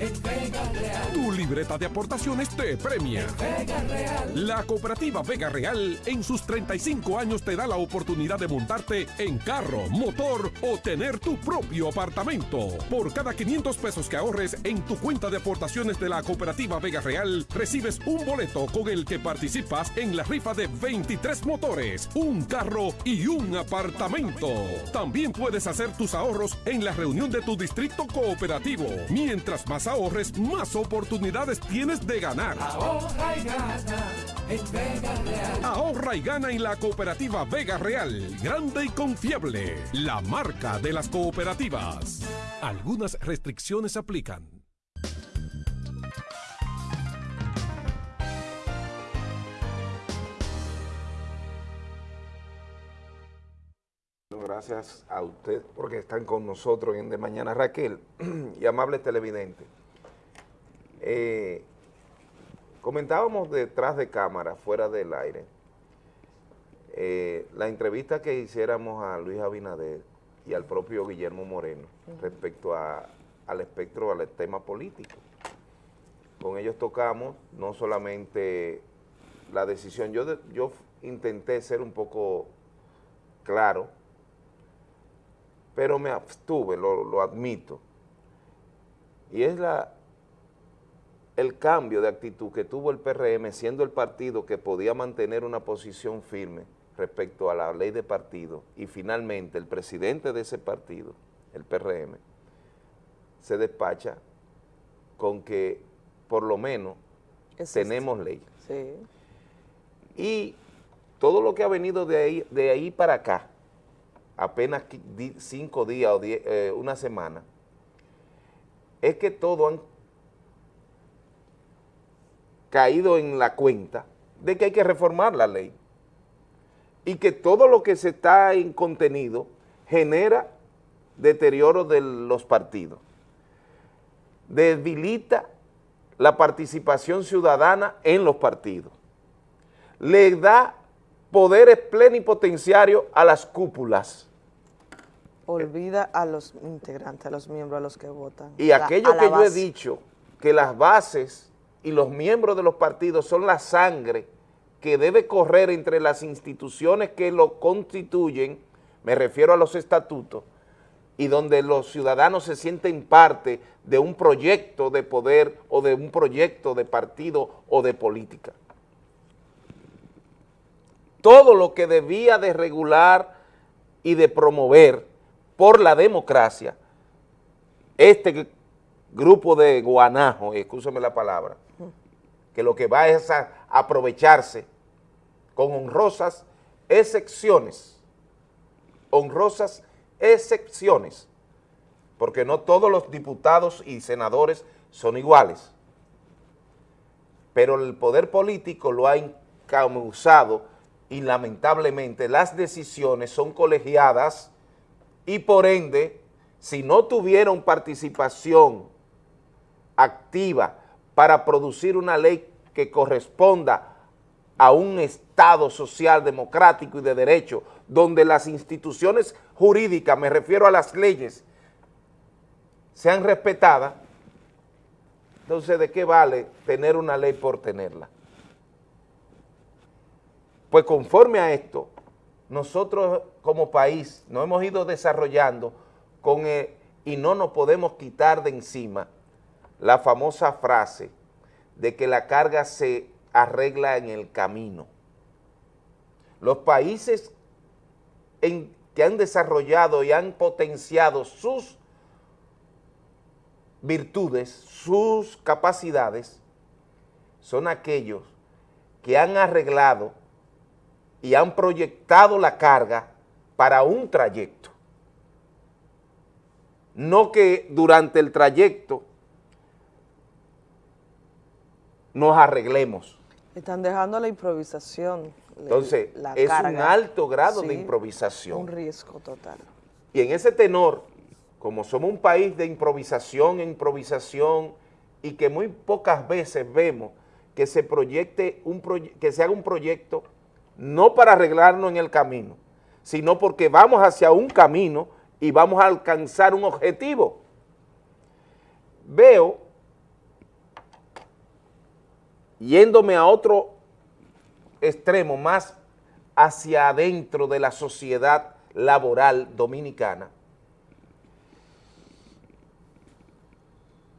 en Vega Real. Tu libreta de aportaciones te premia. Vega Real. La cooperativa Vega Real en sus 35 años te da la oportunidad de montarte en carro, motor o tener tu propio apartamento. Por cada 500 pesos que ahorres en tu cuenta de aportaciones de la cooperativa Vega Real, recibes un boleto con el que participas en la rifa de 23 motores, un carro y un apartamento. También puedes hacer tus ahorros en la reunión de tu distrito cooperativo. Mientras más ahorres, más oportunidades tienes de ganar. Ahorra y gana en Vega Real. Ahorra y gana en la cooperativa Vega Real. Grande y confiable. La marca de las cooperativas. Algunas restricciones aplican. Gracias a usted porque están con nosotros en De Mañana. Raquel y amable televidente. Eh, comentábamos detrás de cámara, fuera del aire, eh, la entrevista que hiciéramos a Luis Abinader y al propio Guillermo Moreno respecto a- al espectro, al tema político. Con ellos tocamos no solamente la decisión, yo, de- yo intenté ser un poco claro, pero me abstuve, lo, lo admito. Y es la, el cambio de actitud que tuvo el PRM, siendo el partido que podía mantener una posición firme respecto a la ley de partido, y finalmente el presidente de ese partido, el PRM, se despacha con que por lo menos tenemos ley. Sí. Y todo lo que ha venido de ahí, de ahí para acá, apenas cinco días o eh, una semana, es que todos han caído en la cuenta de que hay que reformar la ley y que todo lo que se está en contenido genera deterioro de los partidos, debilita la participación ciudadana en los partidos, le da poderes plenipotenciarios a las cúpulas Olvida a los integrantes, a los miembros, a los que votan. y La- aquello que yo he dicho, que las bases y los miembros de los partidos son la sangre que debe correr entre las instituciones que lo constituyen, me refiero a los estatutos, y donde los ciudadanos se sienten parte de un proyecto de poder o de un proyecto de partido o de política. Todo lo que debía de regular y de promover por la democracia, este grupo de guanajos, escúchame la palabra, que lo que va es a aprovecharse con honrosas excepciones, honrosas excepciones, porque no todos los diputados y senadores son iguales, pero el poder político lo ha encauzado y lamentablemente las decisiones son colegiadas y por ende, si no tuvieron participación activa para producir una ley que corresponda a un Estado social, democrático y de derecho, donde las instituciones jurídicas, me refiero a las leyes, sean respetadas, entonces ¿de qué vale tener una ley por tenerla? Pues conforme a esto, nosotros como país nos hemos ido desarrollando con y no nos podemos quitar de encima la famosa frase de que la carga se arregla en el camino. Los países que han desarrollado y han potenciado sus virtudes, sus capacidades, son aquellos que han arreglado y han proyectado la carga para un trayecto. No que durante el trayecto nos arreglemos. Están dejando la improvisación. Entonces, la es carga. un alto grado de improvisación. Un riesgo total. Y en ese tenor, como somos un país de improvisación improvisación y que muy pocas veces vemos que se proyecte un proye- que se haga un proyecto no para arreglarnos en el camino, sino porque vamos hacia un camino y vamos a alcanzar un objetivo. Veo, yéndome a otro extremo, más hacia adentro de la sociedad laboral dominicana,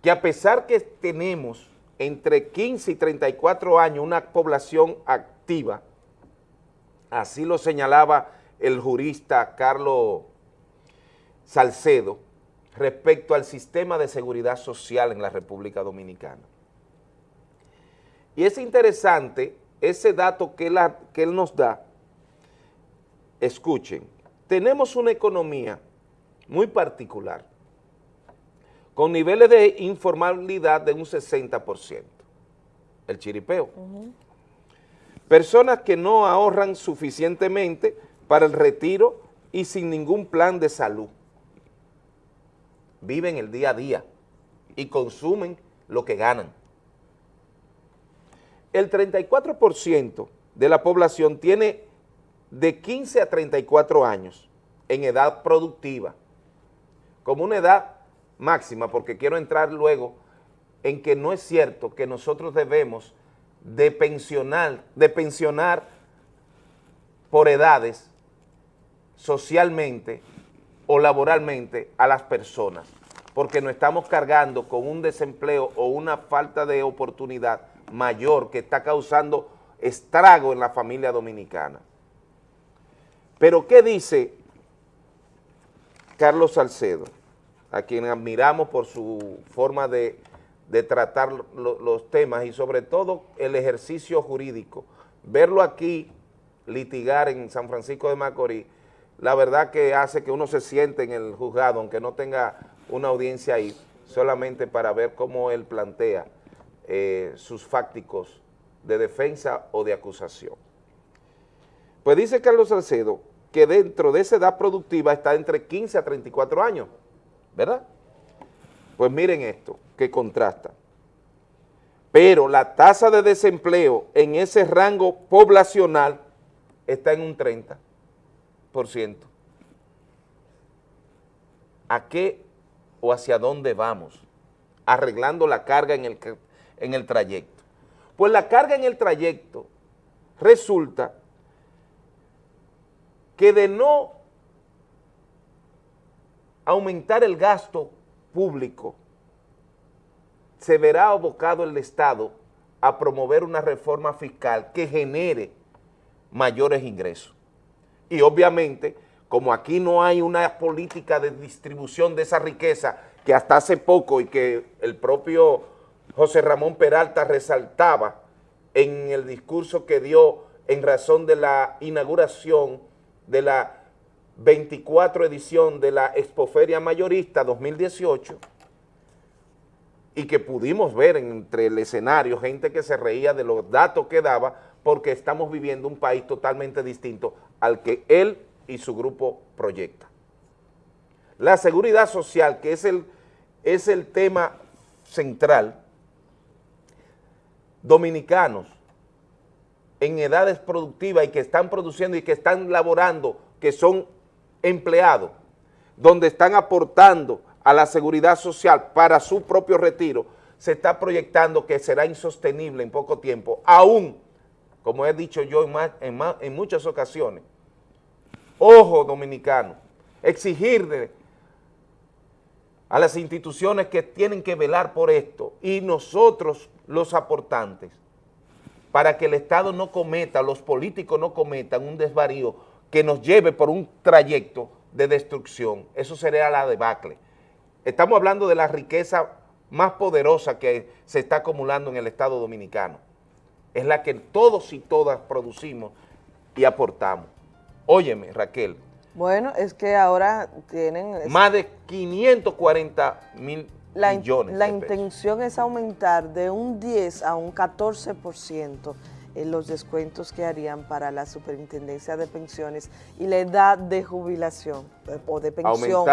que a pesar que tenemos entre 15 y 34 años una población activa, así lo señalaba el jurista Carlos Salcedo, respecto al sistema de seguridad social en la República Dominicana. Y es interesante ese dato que él, nos da. Escuchen, tenemos una economía muy particular, con niveles de informalidad de un 60%, el chiripeo. Personas que no ahorran suficientemente para el retiro y sin ningún plan de salud. Viven el día a día y consumen lo que ganan. El 34% de la población tiene de 15 a 34 años en edad productiva, como una edad máxima, porque quiero entrar luego en que no es cierto que nosotros debemos de pensionar, de pensionar por edades socialmente o laboralmente a las personas, porque nos estamos cargando con un desempleo o una falta de oportunidad mayor que está causando estrago en la familia dominicana. Pero ¿qué dice Carlos Salcedo, a quien admiramos por su forma de, de tratar lo- los temas y sobre todo el ejercicio jurídico? Verlo aquí litigar en San Francisco de Macorís, la verdad que hace que uno se siente en el juzgado, aunque no tenga una audiencia ahí, solamente para ver cómo él plantea eh, sus fácticos de defensa o de acusación. Pues dice Carlos Salcedo que dentro de esa edad productiva está entre 15 a 34 años, ¿verdad? Pues miren esto, que contrasta. Pero la tasa de desempleo en ese rango poblacional está en un 30%. ¿A qué o hacia dónde vamos? Arreglando la carga en el, en el trayecto. Pues la carga en el trayecto resulta que de no aumentar el gasto público, se verá abocado el Estado a promover una reforma fiscal que genere mayores ingresos. Y obviamente, como aquí no hay una política de distribución de esa riqueza que hasta hace poco y que el propio José Ramón Peralta resaltaba en el discurso que dio en razón de la inauguración de la 24 edición de la Expoferia Mayorista 2018 y que pudimos ver entre el escenario gente que se reía de los datos que daba porque estamos viviendo un país totalmente distinto al que él y su grupo proyecta. La seguridad social, que es el, es el tema central, dominicanos en edades productivas y que están produciendo y que están laborando, que son empleados, donde están aportando a la seguridad social para su propio retiro, se está proyectando que será insostenible en poco tiempo, aún, como he dicho yo en, muchas ocasiones, ojo dominicano, exigirle a las instituciones que tienen que velar por esto y nosotros los aportantes, para que el Estado no cometa, los políticos no cometan un desvarío que nos lleve por un trayecto de destrucción. Eso sería la debacle. Estamos hablando de la riqueza más poderosa que se está acumulando en el Estado Dominicano. Es la que todos y todas producimos y aportamos. Óyeme, Raquel. Bueno, es que ahora tienen... Más de 540 mil millones La intención es aumentar de un 10 a un 14% los descuentos que harían para la superintendencia de pensiones y la edad de jubilación eh, o de pensión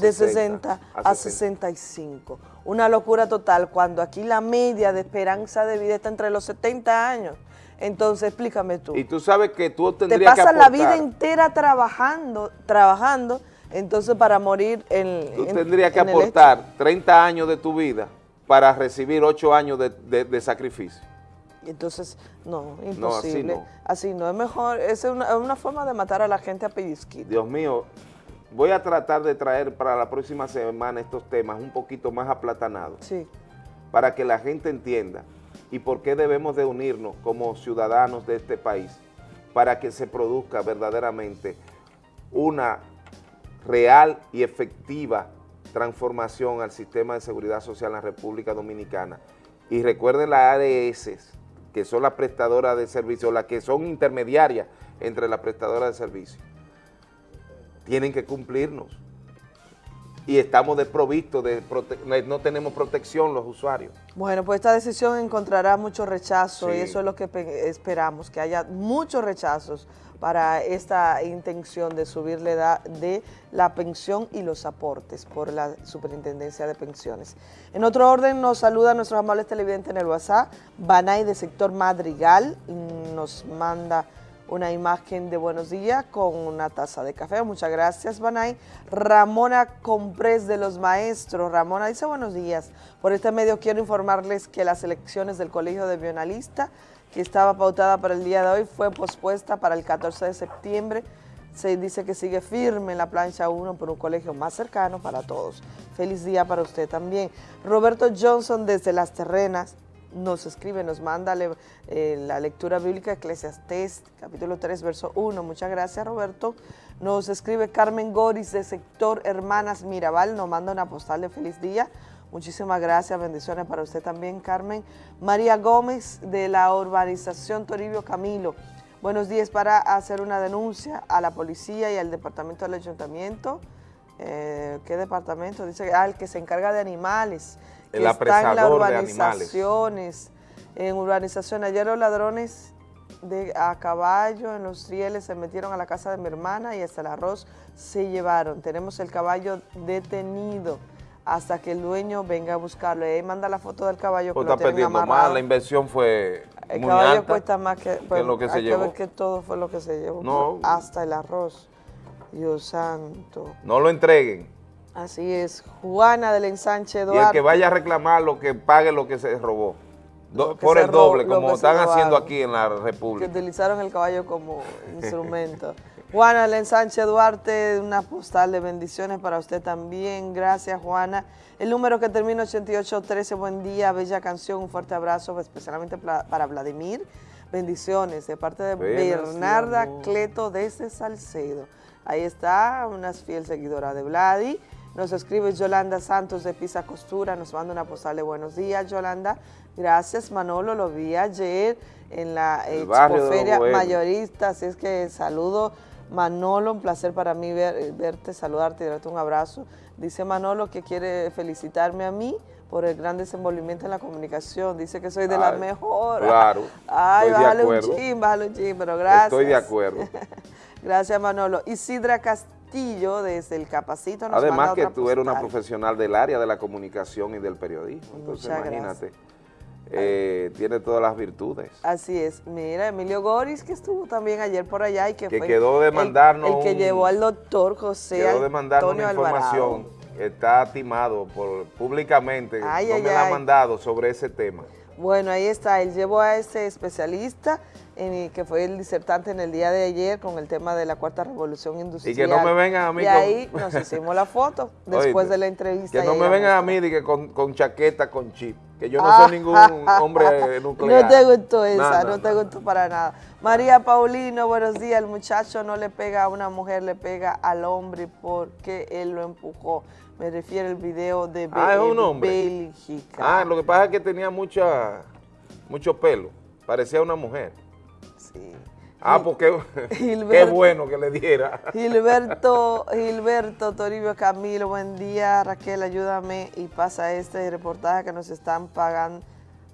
de, 60, a, 65. Una locura total cuando aquí la media de esperanza de vida está entre los 70 años. Entonces, explícame tú. Y tú sabes que tú tendrías Te pasas la vida entera trabajando, trabajando, entonces para morir en Tú tendrías que aportar 30 años de tu vida para recibir 8 años de sacrificio. Entonces, no, imposible. así, no. es mejor, es una, forma de matar a la gente a pellizquito. Dios mío, voy a tratar de traer para la próxima semana estos temas un poquito más aplatanados. Sí. Para que la gente entienda y por qué debemos de unirnos como ciudadanos de este país para que se produzca verdaderamente una real y efectiva transformación al sistema de seguridad social en la República Dominicana. Y recuerden las ARS, que son las prestadoras de servicio, las que son intermediarias entre las prestadoras de servicio, tienen que cumplirnos. Y estamos desprovistos, de no tenemos protección los usuarios. Bueno, pues esta decisión encontrará mucho rechazo y eso es lo que esperamos, que haya muchos rechazos para esta intención de subir la edad de la pensión y los aportes por la Superintendencia de Pensiones. En otro orden nos saluda nuestros amables televidentes en el WhatsApp, Banay de sector Madrigal, nos manda una imagen de buenos días con una taza de café. Muchas gracias, Banay. Ramona Comprés de los Maestros. Ramona dice buenos días. Por este medio quiero informarles que las elecciones del Colegio de Bionalista que estaba pautada para el día de hoy fue pospuesta para el 14 de septiembre. Se dice que sigue firme en la plancha 1 por un colegio más cercano para todos. Feliz día para usted también. Roberto Johnson desde Las Terrenas nos escribe, nos manda eh, la lectura bíblica Eclesiastés, capítulo 3, verso 1. Muchas gracias, Roberto. Nos escribe Carmen Goris de sector Hermanas Mirabal, nos manda una postal de feliz día. Muchísimas gracias, bendiciones para usted también, Carmen. María Gómez, de la urbanización Toribio Camilo. Buenos días para hacer una denuncia a la policía y al departamento del ayuntamiento. Eh, ¿Qué departamento? Dice, el que se encarga de animales. El que está en las urbanizaciones. En urbanización, ayer los ladrones de, a caballo en los rieles se metieron a la casa de mi hermana y hasta el arroz se llevaron. Tenemos el caballo detenido hasta que el dueño venga a buscarlo. Y ahí manda la foto del caballo pues está perdiendo más, la inversión fue El caballo cuesta más que, lo que se hay llevó. que ver que todo fue lo que se llevó. Hasta el arroz. Dios santo. No lo entreguen. Así es. Juana del ensanche Eduardo. Y el que vaya a reclamar lo que pague lo que se robó. Do- que por el doble, como que están haciendo aquí en la que República. utilizaron el caballo como instrumento. Juana Len Sánchez Duarte, una postal de bendiciones para usted también. Gracias, Juana. El número que termina 8813, buen día, bella canción, un fuerte abrazo, especialmente para Vladimir. Bendiciones de parte de Buenas, Bernarda. Cleto desde Salcedo. Ahí está, una fiel seguidora de Vladi. Nos escribe Yolanda Santos de Pisa Costura, nos manda una postal de buenos días, Yolanda. Gracias, Manolo, lo vi ayer en la Expoferia. Mayorista, así es que saludo, Manolo, un placer para mí ver- verte, saludarte y darte un abrazo. Dice Manolo que quiere felicitarme a mí por el gran desenvolvimiento en la comunicación, dice que soy de las Ay, mejores. claro, Ay, estoy de bájale un chin, bájale un chin, pero gracias. Estoy de acuerdo. Gracias, Manolo. Isidra Castillo, desde el Capacito, nos Además que tú eres una profesional del área de la comunicación y del periodismo. Entonces, Muchas imagínate, eh, tiene todas las virtudes. Así es. Mira, Emilio Goris, que estuvo también ayer por allá y que, Que fue quedó de el- mandarnos el, que un- llevó al doctor José Quiero de mandarnos Antonio una Alvarado. información. Está timado por, públicamente, Ay, no ay, me la ha mandado sobre ese tema. Bueno, ahí está. Él llevó a ese especialista en- que fue el disertante en el día de ayer con el tema de la cuarta revolución industrial. Y que no me vengan a mí Y con- ahí nos hicimos la foto después Oíste, de la entrevista. Que no me vengan a mí de que con, con chaqueta, con chip, que yo no Ah, soy ningún hombre nuclear. No te gustó esa, No, no, no, te gustó para nada. María Paulino, buenos días. El muchacho no le pega a una mujer, le pega al hombre porque él lo empujó. Me refiero al video de Ah, es un hombre. Bélgica. Ah, lo que pasa es que tenía mucha, mucho pelo, parecía una mujer. Ah, porque qué Gilberto- bueno que le diera. Gilberto, Gilberto Toribio Camilo, buen día. Raquel, ayúdame y pasa este reportaje que nos están pagando,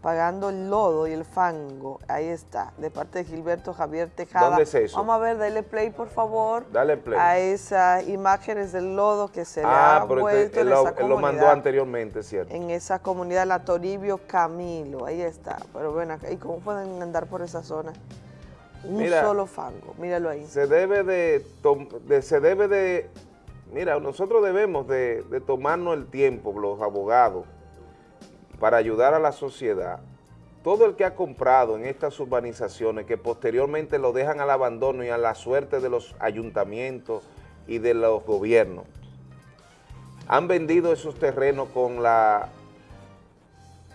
pagando el lodo y el fango. Ahí está, de parte de Gilberto Javier Tejada. ¿Dónde es eso? Vamos a ver, dale play, por favor. Dale play. A esas imágenes del lodo que se le Ah, ha pero vuelto este- en lo, esa él lo mandó comunidad. anteriormente, ¿cierto? En esa comunidad, la Toribio Camilo, ahí está. Pero bueno, ¿y cómo pueden andar por esa zona? Un Mira, solo fango, míralo ahí. Se debe de, se debe de, mira, nosotros debemos de, de tomarnos el tiempo, los abogados, para ayudar a la sociedad. Todo el que ha comprado en estas urbanizaciones, que posteriormente lo dejan al abandono y a la suerte de los ayuntamientos y de los gobiernos, han vendido esos terrenos con la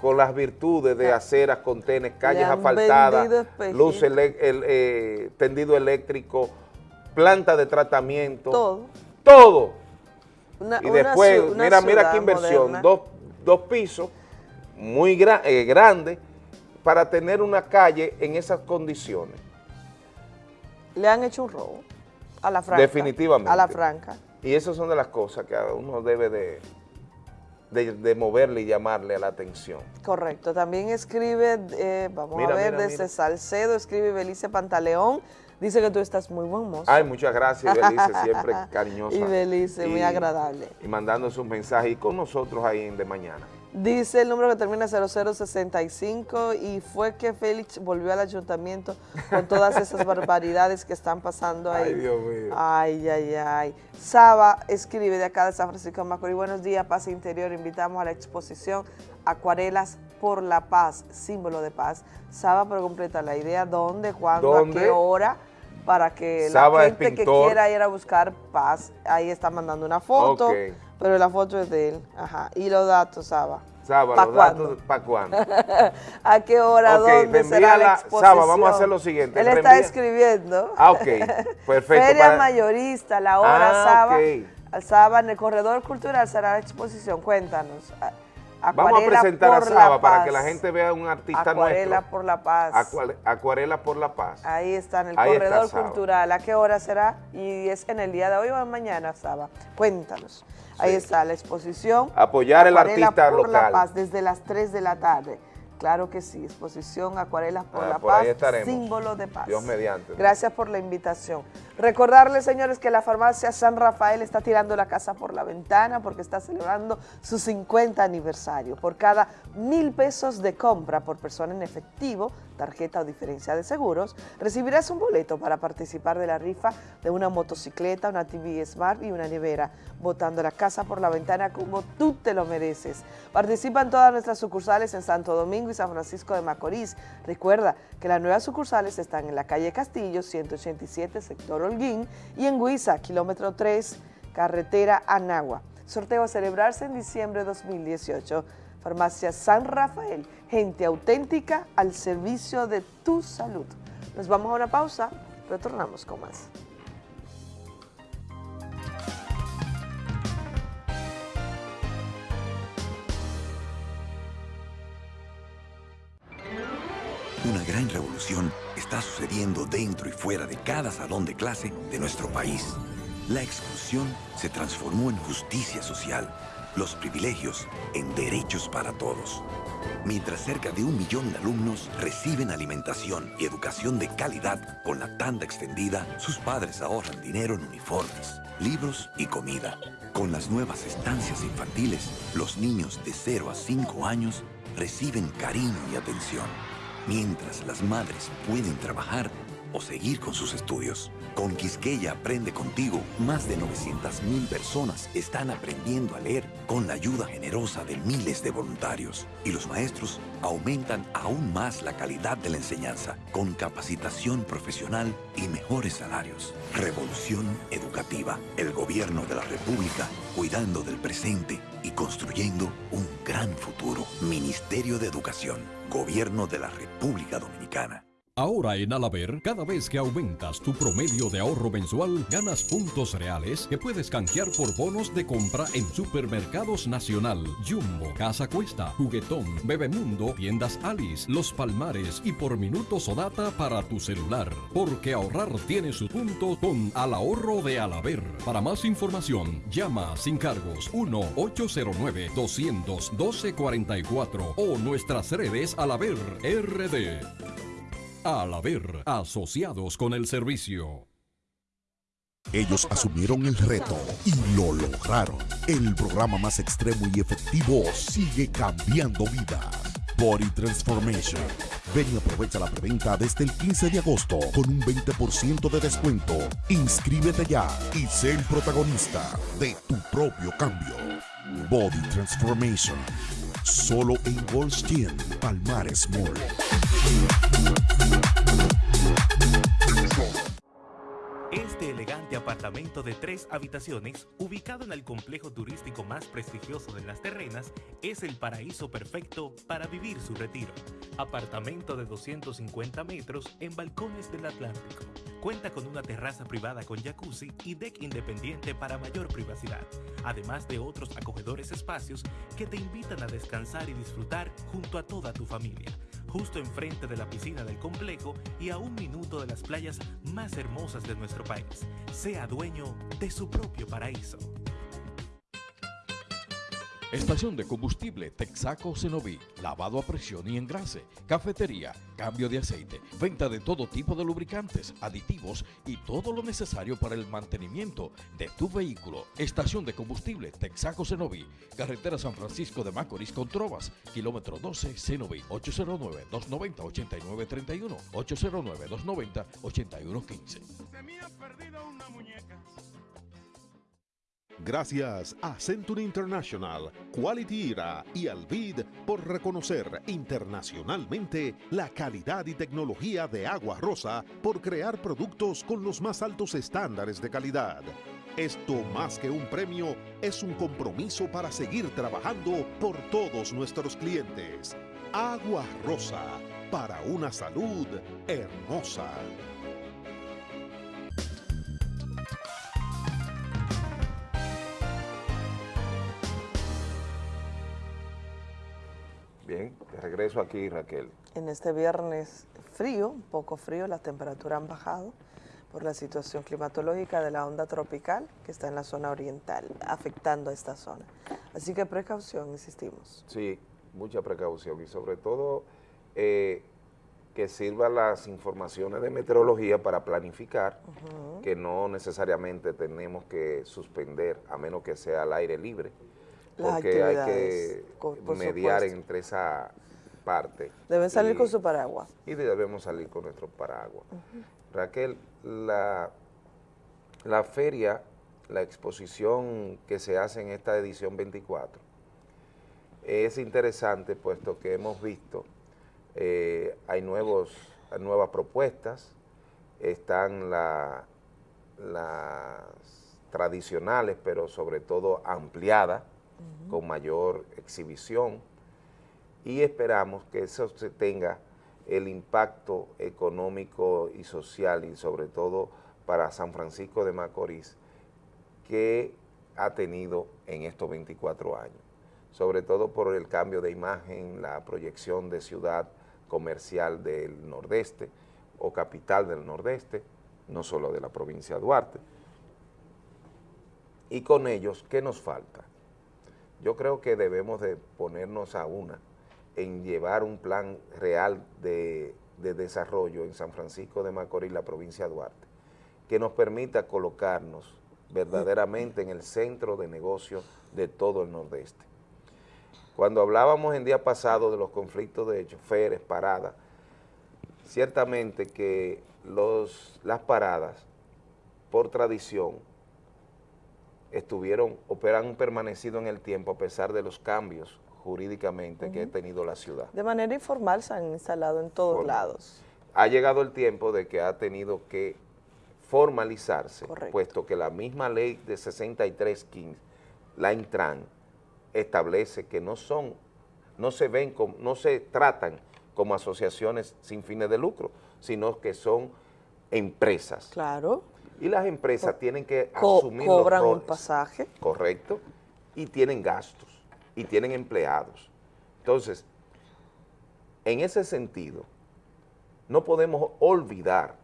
con las virtudes de aceras, contenes, calles asfaltadas, luz, el, eh, tendido eléctrico, planta de tratamiento. Todo. Todo. Una- y después, una mira, mira qué inversión, dos, dos pisos muy gra- eh, grandes para tener una calle en esas condiciones. Le han hecho un robo a la franca. Definitivamente. A la franca. Y esas son de las cosas que uno debe de, de, de moverle y llamarle a la atención. Correcto. También escribe, eh, vamos Mira, a ver, mira, desde mira. Salcedo, escribe Belice Pantaleón. Dice que tú estás muy buen mozo. Ay, muchas gracias, Belice, siempre cariñosa. Y Belice, muy agradable. Y mandando sus mensajes y con nosotros ahí en De Mañana. Dice el número que termina 0065 y fue que Félix volvió al ayuntamiento con todas esas barbaridades que están pasando ahí. Ay, Dios mío. Ay, ay, ay. Saba escribe de acá de San Francisco de Macorís. Buenos días, Paz Interior. Invitamos a la exposición Acuarelas por la Paz, símbolo de paz. Saba, pero completa la idea, ¿dónde, cuándo, ¿Dónde? a qué hora? Para que Saba la gente que quiera ir a buscar paz, ahí está mandando una foto, Ok. Pero la foto es de él. Ajá. Y los datos, Saba. Saba, ¿Pa' los cuándo? datos, ¿para cuándo? ¿A qué hora? Ok, ¿Dónde será la exposición? Saba, vamos a hacer lo siguiente, Él está escribiendo. Ah, ok, perfecto. Feria para- mayorista, la hora Ah, Saba. ok. Al Saba, en el corredor cultural será la exposición. Cuéntanos. Vamos a presentar a Saba para que la gente vea un artista Acuarela nuestro. por la paz. Acuare- Acuarela por la paz. Ahí está, en el Ahí corredor cultural. ¿A qué hora será? Y es en el día de hoy o mañana, Saba. Cuéntanos. Ahí está la exposición. Apoyar el artista por la local. paz desde las 3 de la tarde. Claro que sí, exposición Acuarelas por Ah, la por Paz, símbolo de paz. Dios mediante. Gracias por la invitación. Recordarles, señores, que la farmacia San Rafael está tirando la casa por la ventana porque está celebrando su 50 aniversario. Por cada mil pesos de compra por persona en efectivo, tarjeta o diferencia de seguros, recibirás un boleto para participar de la rifa de una motocicleta, una TV Smart y una nevera, botando la casa por la ventana como tú te lo mereces. Participa en todas nuestras sucursales en Santo Domingo, Y San Francisco de Macorís. Recuerda que las nuevas sucursales están en la calle Castillo, 187, sector Holguín, y en Huiza, kilómetro 3, carretera Anagua. Sorteo a celebrarse en diciembre de 2018. Farmacia San Rafael, gente auténtica al servicio de tu salud. Nos vamos a una pausa, retornamos con más. Una gran revolución está sucediendo dentro y fuera de cada salón de clase de nuestro país. La exclusión se transformó en justicia social, los privilegios en derechos para todos. Mientras cerca de un millón de alumnos reciben alimentación y educación de calidad con la tanda extendida, sus padres ahorran dinero en uniformes, libros y comida. Con las nuevas estancias infantiles, los niños de 0 a 5 años reciben cariño y atención mientras las madres pueden trabajar o seguir con sus estudios. Con Quisqueya Aprende Contigo, más de 900.000 personas están aprendiendo a leer con la ayuda generosa de miles de voluntarios. Y los maestros aumentan aún más la calidad de la enseñanza con capacitación profesional y mejores salarios. Revolución Educativa. El gobierno de la República cuidando del presente y construyendo un gran futuro. Ministerio de Educación. Gobierno de la República Dominicana. Ahora en Alaber, cada vez que aumentas tu promedio de ahorro mensual, ganas puntos reales que puedes canjear por bonos de compra en Supermercados Nacional, Jumbo, Casa Cuesta, Juguetón, Bebemundo, Tiendas Alice, Los Palmares y por minutos o data para tu celular. Porque ahorrar tiene su punto con Al Ahorro de Alaber. Para más información, llama sin cargos 1-809-212-44 o nuestras redes Alaber RD. Al haber asociados con el servicio. Ellos asumieron el reto y lo lograron. El programa más extremo y efectivo sigue cambiando vidas. Body Transformation. Ven y aprovecha la preventa desde el 15 de agosto con un 20% de descuento. Inscríbete ya y sé el protagonista de tu propio cambio. Body Transformation. Solo en Goldstein, Palmares Mall. Este elegante apartamento de tres habitaciones, ubicado en el complejo turístico más prestigioso de Las Terrenas, es el paraíso perfecto para vivir su retiro. Apartamento de 250 metros en balcones del Atlántico. Cuenta con una terraza privada con jacuzzi y deck independiente para mayor privacidad, además de otros acogedores espacios que te invitan a descansar y disfrutar junto a toda tu familia justo enfrente de la piscina del complejo y a un minuto de las playas más hermosas de nuestro país. Sea dueño de su propio paraíso. Estación de combustible Texaco Cenoví, lavado a presión y engrase, cafetería, cambio de aceite, venta de todo tipo de lubricantes, aditivos y todo lo necesario para el mantenimiento de tu vehículo. Estación de combustible Texaco Cenoví, carretera San Francisco de Macorís con Trovas, kilómetro 12 Cenoví, 809-290-8931, 809-290-8115. Gracias a Century International, Quality Era y Alvid por reconocer internacionalmente la calidad y tecnología de Agua Rosa por crear productos con los más altos estándares de calidad. Esto más que un premio es un compromiso para seguir trabajando por todos nuestros clientes. Agua Rosa, para una salud hermosa. Aquí, Raquel. En este viernes frío, un poco frío, las temperaturas han bajado por la situación climatológica de la onda tropical que está en la zona oriental, afectando a esta zona. Así que precaución, insistimos. Sí, mucha precaución y sobre todo eh, que sirvan las informaciones de meteorología para planificar, que no necesariamente tenemos que suspender, a menos que sea al aire libre, Las porque hay que mediar entre esa parte. Deben salir Y- con su paraguas. Y debemos salir con nuestro paraguas. Raquel, la, la feria, la exposición que se hace en esta edición 24, es interesante puesto que hemos visto eh, hay nuevos, nuevas propuestas, están la- las tradicionales, pero sobre todo ampliadas, con mayor exhibición, y esperamos que eso se tenga el impacto económico y social, y sobre todo para San Francisco de Macorís, que ha tenido en estos 24 años, sobre todo por el cambio de imagen, la proyección de ciudad comercial del nordeste o capital del nordeste, no solo de la provincia de Duarte. Y con ellos, ¿qué nos falta? Yo creo que debemos de ponernos a una en llevar un plan real de, de desarrollo en San Francisco de Macorís, la provincia de Duarte, que nos permita colocarnos verdaderamente en el centro de negocio de todo el nordeste. Cuando hablábamos en día pasado de los conflictos de choferes, paradas, ciertamente que los, las paradas, por tradición, estuvieron, operan, permanecido en el tiempo a pesar de los cambios jurídicamente que ha tenido la ciudad. De manera informal se han instalado en todos Formal. lados. Ha llegado el tiempo de que ha tenido que formalizarse, puesto que la misma ley de 6315, la Intran, establece que no son, no se ven, como, no se tratan como asociaciones sin fines de lucro, sino que son empresas. Claro. Y las empresas tienen que asumir los cobran un roles, pasaje. Correcto. Y tienen gastos, y tienen empleados. Entonces, en ese sentido, no podemos olvidar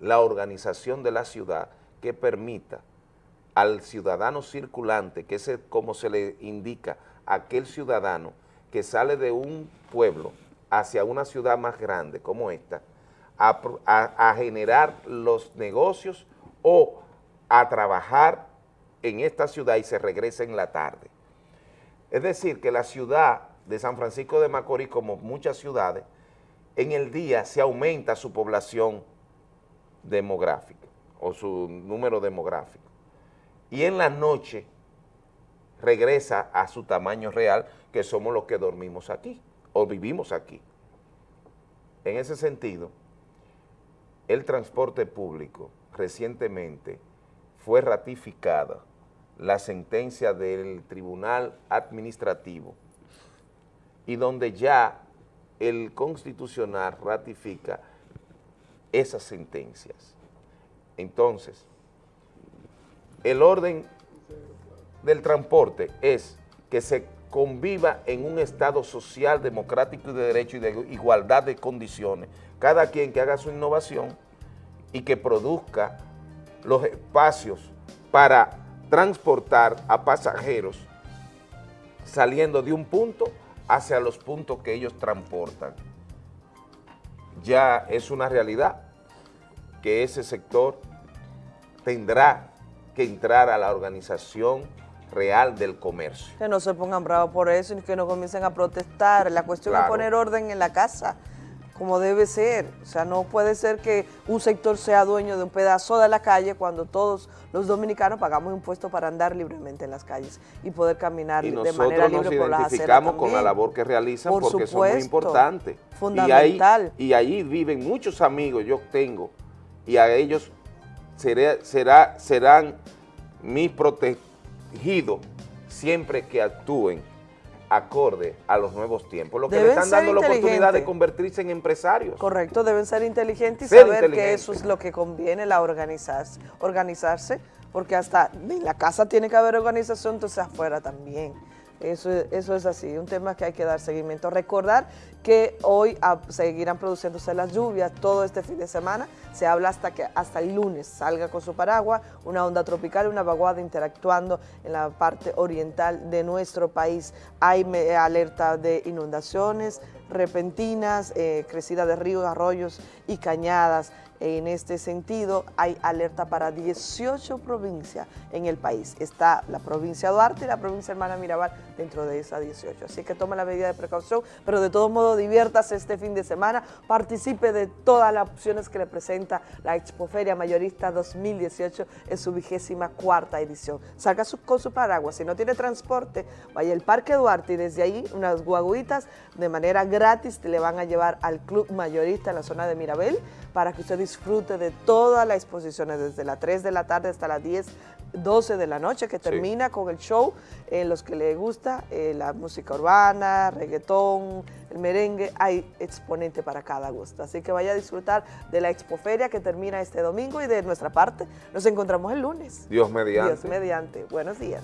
la organización de la ciudad que permita al ciudadano circulante, que es como se le indica, aquel ciudadano que sale de un pueblo hacia una ciudad más grande como esta, a generar los negocios o a trabajar en esta ciudad y se regresa en la tarde. Es decir, que la ciudad de San Francisco de Macorís, como muchas ciudades, en el día se aumenta su población demográfica o su número demográfico. Y en la noche regresa a su tamaño real, que somos los que dormimos aquí o vivimos aquí. En ese sentido, el transporte público recientemente fue ratificada la sentencia del Tribunal Administrativo y donde ya el Constitucional ratifica esas sentencias. Entonces, el orden del transporte es que se conviva en un estado social, democrático y de derecho y de igualdad de condiciones. Cada quien que haga su innovación y que produzca los espacios para transportar a pasajeros saliendo de un punto hacia los puntos que ellos transportan. Ya es una realidad que ese sector tendrá que entrar a la organización real del comercio. Que no se pongan bravos por eso y que no comiencen a protestar. La cuestión es poner orden en la casa, como debe ser. O sea, no puede ser que un sector sea dueño de un pedazo de la calle cuando todos los dominicanos pagamos impuestos para andar libremente en las calles y poder caminar Y de nosotros manera nos libre por las aceras identificamos con la labor que realizan Por porque son muy supuesto. importantes. Fundamental. Y ahí, y ahí viven muchos amigos, yo tengo, y a ellos seré- será, serán mis protegidos siempre que actúen acorde a los nuevos tiempos. Lo que le están dando la oportunidad de convertirse en empresarios. Correcto, deben ser inteligentes y Ser saber que eso es lo que conviene, la organizarse, organizarse, porque hasta en la casa tiene que haber organización, entonces afuera también. Eso, es- eso es así, un tema que hay que dar seguimiento. Recordar que hoy seguirán produciéndose las lluvias todo este fin de semana. Se habla hasta que hasta el lunes salga con su paraguas, una onda tropical, una vaguada interactuando en la parte oriental de nuestro país. Hay alerta de inundaciones repentinas, eh, crecida de ríos, arroyos y cañadas En este sentido, hay alerta para 18 provincias en el país. Está la provincia Duarte y la provincia Hermana Mirabal dentro de esas 18. Así que tome la medida de precaución, pero de todo modo diviértase este fin de semana, participe de todas las opciones que le presenta la Expoferia Mayorista 2018 en su vigésima cuarta edición. Salga su- con su paraguas, si no tiene transporte, vaya al Parque Duarte y desde ahí unas guaguitas de manera gratis le van a llevar al Club Mayorista en la zona de Mirabel para que usted disfrute de todas las exposiciones desde las 3 de la tarde hasta las 10, 12 de la noche que termina con el show en los que le gusta eh, la música urbana, reggaetón, el merengue, hay exponente para cada gusto. Así que vaya a disfrutar de la Expoferia que termina este domingo y de nuestra parte nos encontramos el lunes. Dios mediante. Dios mediante. Buenos días.